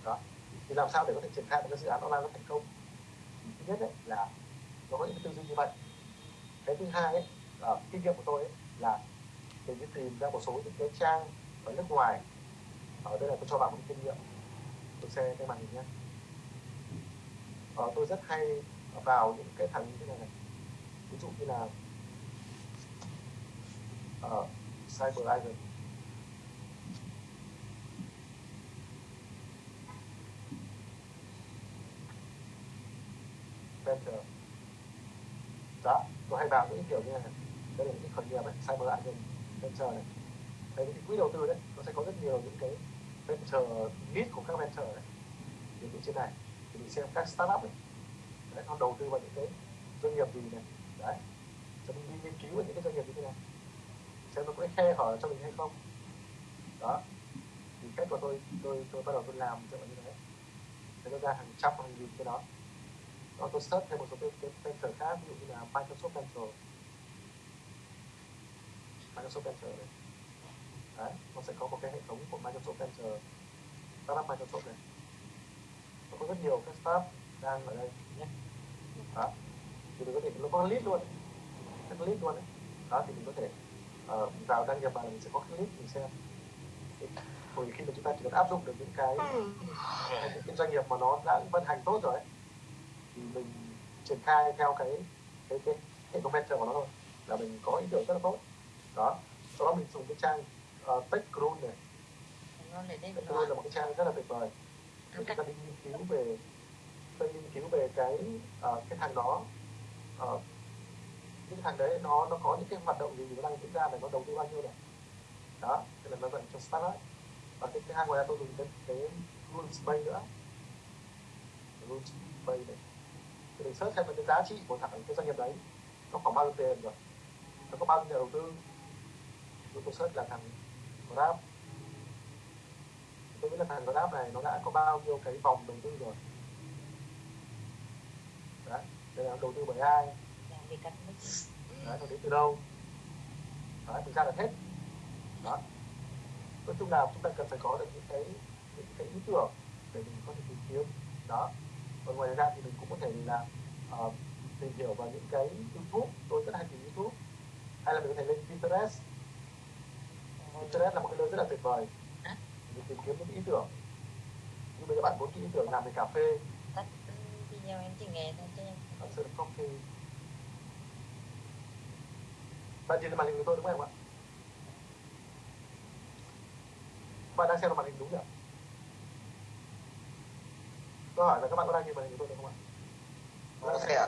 Đó. Thì làm sao để có thể triển khai một cái dự án online nó thành công? Thì thứ nhất ấy, là nó có những cái tư duy như vậy. Cái thứ hai ấy, là kinh nghiệm của tôi ấy, là mình đi tìm ra một số những cái trang ở nước ngoài. Ở đây là tôi cho bạn một kinh nghiệm. Tôi xem cái màn hình nhé. Ờ, tôi rất hay vào những cái thằng như thế này này. Ví dụ như là ở Cyber Island. Better. Đó tôi hay vào những kiểu như này đây là những khởi nghiệp ấy Cyber Island Venture này. Đây những quỹ đầu tư đấy nó sẽ có rất nhiều những cái venture lead của các venture này, ví trên này thì mình xem các startup ấy. Đấy, nó đầu tư vào những cái doanh nghiệp gì này. Đấy cho mình đi nghiên cứu về những cái doanh nghiệp như thế này xem nó có khe hở cho mình hay không. Đó. Thì cách của tôi tôi tôi bắt đầu tôi làm dựa như thế. Thì nó ra hàng trăm hàng nghìn cái đó. Đó tôi search thêm một số cái, cái venture khác ví dụ như là Microsoft Venture Microsoft Venture này. Đấy nó sẽ có một cái hệ thống của Microsoft Venture startup Microsoft này. Nó có rất nhiều các startup đang ở đây nhé. Đó. Thì mình có thể nó có list luôn. Các list luôn đấy đó thì mình có thể uh, vào đăng nhập vào mình sẽ có cái list mình xem. Rồi khi mà chúng ta chỉ cần áp dụng được những cái những cái doanh nghiệp mà nó đã vận hành tốt rồi ấy, thì mình triển khai theo cái cái cái hệ thống venture của nó thôi là mình có ý tưởng rất là tốt. Đó. Sau đó mình dùng cái trang uh, TechCrune này. TechCrune là một cái trang rất là tuyệt vời. Để chúng ta đi nghiên cứu về tôi nghiên cứu về cái uh, cái thằng đó. Uh, những thằng đấy nó nó có những cái hoạt động gì nó đang diễn ra này, nó đầu tư bao nhiêu này. Đó thế là nó vận cho startup và cái thứ hai ngoài ra tôi dùng cái cái rule bay nữa. Rule bay này. Thì mình search xem cái giá trị của thằng, cái doanh nghiệp đấy. Nó khoảng bao nhiêu tiền rồi? Nó có bao nhiêu nhà đầu tư? Tôi tôi search là thằng Grab. Tôi biết là thằng Grab này nó đã có bao nhiêu cái vòng đầu tư rồi? Đấy, đây là đầu tư bởi ai? Đấy nó đến từ đâu? Đấy mình ra được hết. Đó. Nói chung là chúng ta cần phải có được những cái những cái ý tưởng để mình có thể tìm kiếm. Đó. Còn ngoài ra thì mình cũng có thể là uh, tìm hiểu vào những cái youtube. Tôi rất hay tìm youtube. Hay là mình có thể lên pinterest. Pinterest là một cái nơi rất là tuyệt vời. Mình tìm kiếm những ý tưởng. Như bây giờ bạn muốn cái ý tưởng làm về cà phê. Video em chỉ nghe thôi chứ em thật sự coffee bạn nhìn thấy màn hình của tôi đúng không ạ? Bạn đang xem màn hình đúng nhỉ tôi hỏi là các bạn có đang nhìn màn hình của tôi được không ạ? Có thể ạ.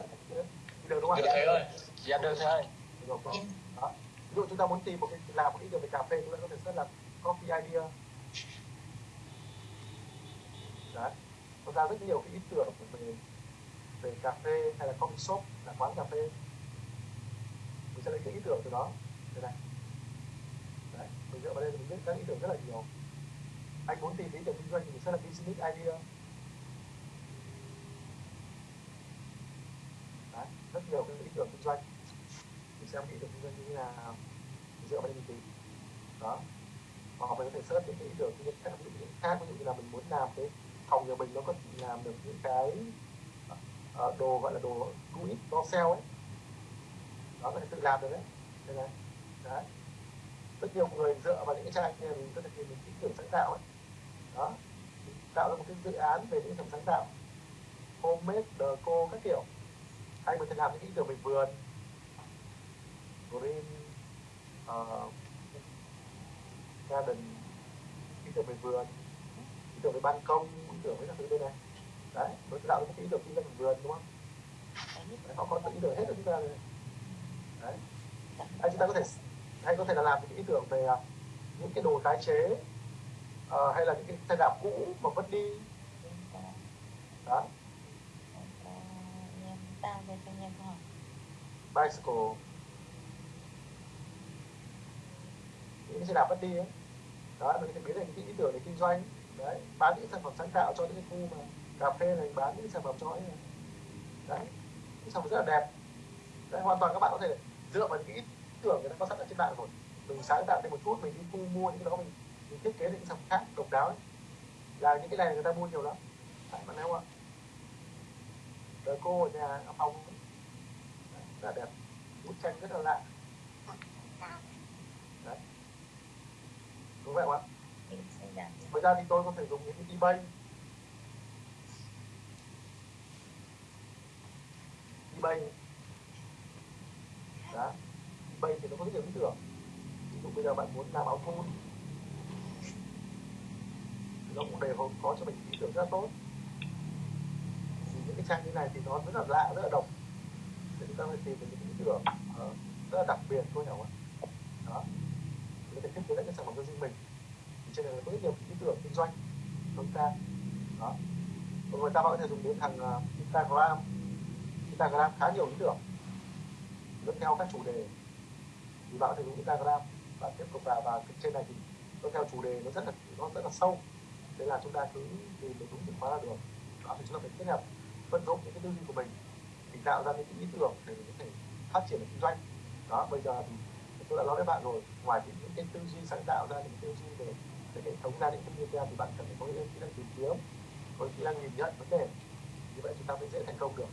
được đúng không Được ạ ơi. dạ được thầy ơi được rồi. Đó. ví dụ chúng ta muốn tìm một cái làm một ý tưởng về cà phê chúng ta có thể search là coffee idea. Đấy. Nó ra rất nhiều cái ý tưởng về về cà phê hay là coffee shop là quán cà phê sẽ lấy cái ý tưởng từ đó. Thế này. Đấy mình dựa vào đây thì mình biết các ý tưởng rất là nhiều. Anh muốn tìm ý tưởng kinh doanh thì mình sẽ là business idea. Đấy rất nhiều cái ý tưởng kinh doanh. Mình xem ý tưởng kinh doanh như thế nào. Mình dựa vào đây mình tìm. Đó. Hoặc mình có thể search những cái ý tưởng kinh doanh khác ví dụ khác ví dụ như là mình muốn làm cái phòng nhà mình nó có làm được những cái uh, đồ gọi là đồ do it do sell ấy có thể tự làm được đấy. Đây này. Đấy. Rất nhiều người dựa vào những cái trang này mình có thể tìm được ý tưởng sáng tạo ấy. Đó. Tạo ra một cái dự án về những sản sáng tạo. Homemade deco các kiểu. Hay mình thể làm những ý tưởng về vườn. Green uh, garden ý tưởng về vườn. Ý tưởng về ban công ý tưởng với các thứ đây này. Đấy mới tạo ra một cái ý tưởng kinh doanh về vườn đúng không? Đấy, họ có ý tưởng hết cho chúng ta rồi đấy hay chúng ta có thể hay có thể là làm những ý tưởng về uh, những cái đồ tái chế uh, hay là những cái xe đạp cũ mà vứt đi. Đó. Bicycle. Những cái xe đạp vứt đi ấy. Đó mình thể biến thành những ý tưởng để kinh doanh. Đấy bán những sản phẩm sáng tạo cho những cái khu mà cà phê này bán những sản phẩm cho ấy. Này. đấy những sản phẩm rất là đẹp. Đấy hoàn toàn các bạn có thể dựa vào những ý tưởng người ta có sẵn ở trên mạng rồi. Mình sáng tạo thêm một chút mình đi thu mua những cái đó mình, mình thiết kế những sản phẩm khác độc đáo ấy. là những cái này người ta mua nhiều lắm. Phải bạn không ạ đời cô ở nhà ở phòng rất là đẹp. Bút tranh rất là lạ. Đấy. Đúng vậy không ạ? Ngoài ra thì tôi có thể dùng những cái ebay ebay đó. Thì nó có rất nhiều ý tưởng. Ví dụ bây giờ bạn muốn làm áo thun. Thì nó cũng đều có cho mình ý tưởng rất là tốt. Thì những cái trang như này thì nó rất là lạ rất là độc. Thì chúng ta phải tìm được những ý tưởng uh, rất là đặc biệt thôi hiểu không? Đó. Để có thể thiết kế lại cái sản phẩm cho riêng mình. Thì trên này có rất nhiều ý tưởng kinh doanh của chúng ta đó. Và người ta có thể dùng đến thằng uh, Instagram. Instagram khá nhiều ý tưởng dẫn theo các chủ đề. Thì bạn có thể dùng Instagram và tiếp tục vào, và trên này thì nó theo chủ đề nó rất là, nó rất là sâu. Thế là chúng ta cứ tìm được đúng từ khóa là được. Đó, thì chúng ta phải kết hợp vận dụng những cái tư duy của mình thì tạo ra những cái ý tưởng để mình có thể phát triển được kinh doanh. Đó, bây giờ thì tôi đã nói với bạn rồi, ngoài những cái tư duy sáng tạo ra, những tư duy về cái hệ thống gia đình kinh doanh thì bạn cần phải có những kỹ năng tìm kiếm, có kỹ năng nhìn nhận vấn đề. Như vậy chúng ta mới dễ thành công được.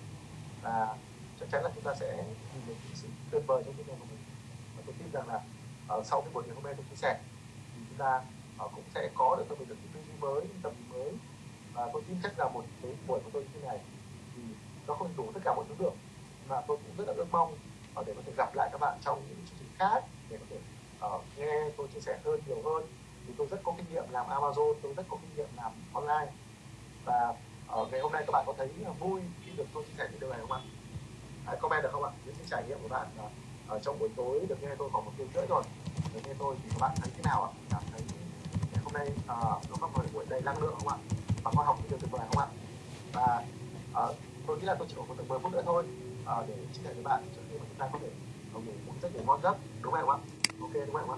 Và chắc chắn là chúng ta sẽ nhìn được sự tuyệt vời trong cái nghề của mình và tôi tin rằng là uh, sau cái buổi ngày hôm nay tôi chia sẻ thì chúng ta uh, cũng sẽ có được cho mình được những tư duy mới những tầm nhìn mới. Và tôi tin chắc là một cái buổi của tôi như thế này thì nó không đủ tất cả mọi thứ được. Mà tôi cũng rất là ước mong uh, để có thể gặp lại các bạn trong những chương trình khác để có thể uh, nghe tôi chia sẻ hơn nhiều hơn. Thì tôi rất có kinh nghiệm làm Amazon tôi rất có kinh nghiệm làm online. Và ở ngày hôm nay các bạn có thấy vui khi được tôi chia sẻ những điều này không ạ? Hãy comment được không ạ? Những cái trải nghiệm của bạn ờ, ở trong buổi tối được nghe tôi khoảng một tiếng rưỡi rồi được nghe tôi thì các bạn thấy thế nào ạ? Cảm thấy ngày hôm nay uh, nó có một buổi đầy năng lượng không ạ? Và khoa học điều tuyệt vời không ạ? Và uh, tôi nghĩ là tôi chỉ còn một tầm 10 phút nữa thôi uh, để chia sẻ với bạn cho nên chúng ta có thể ngủ một giấc ngủ ngon giấc đúng không ạ? Ok đúng không ạ?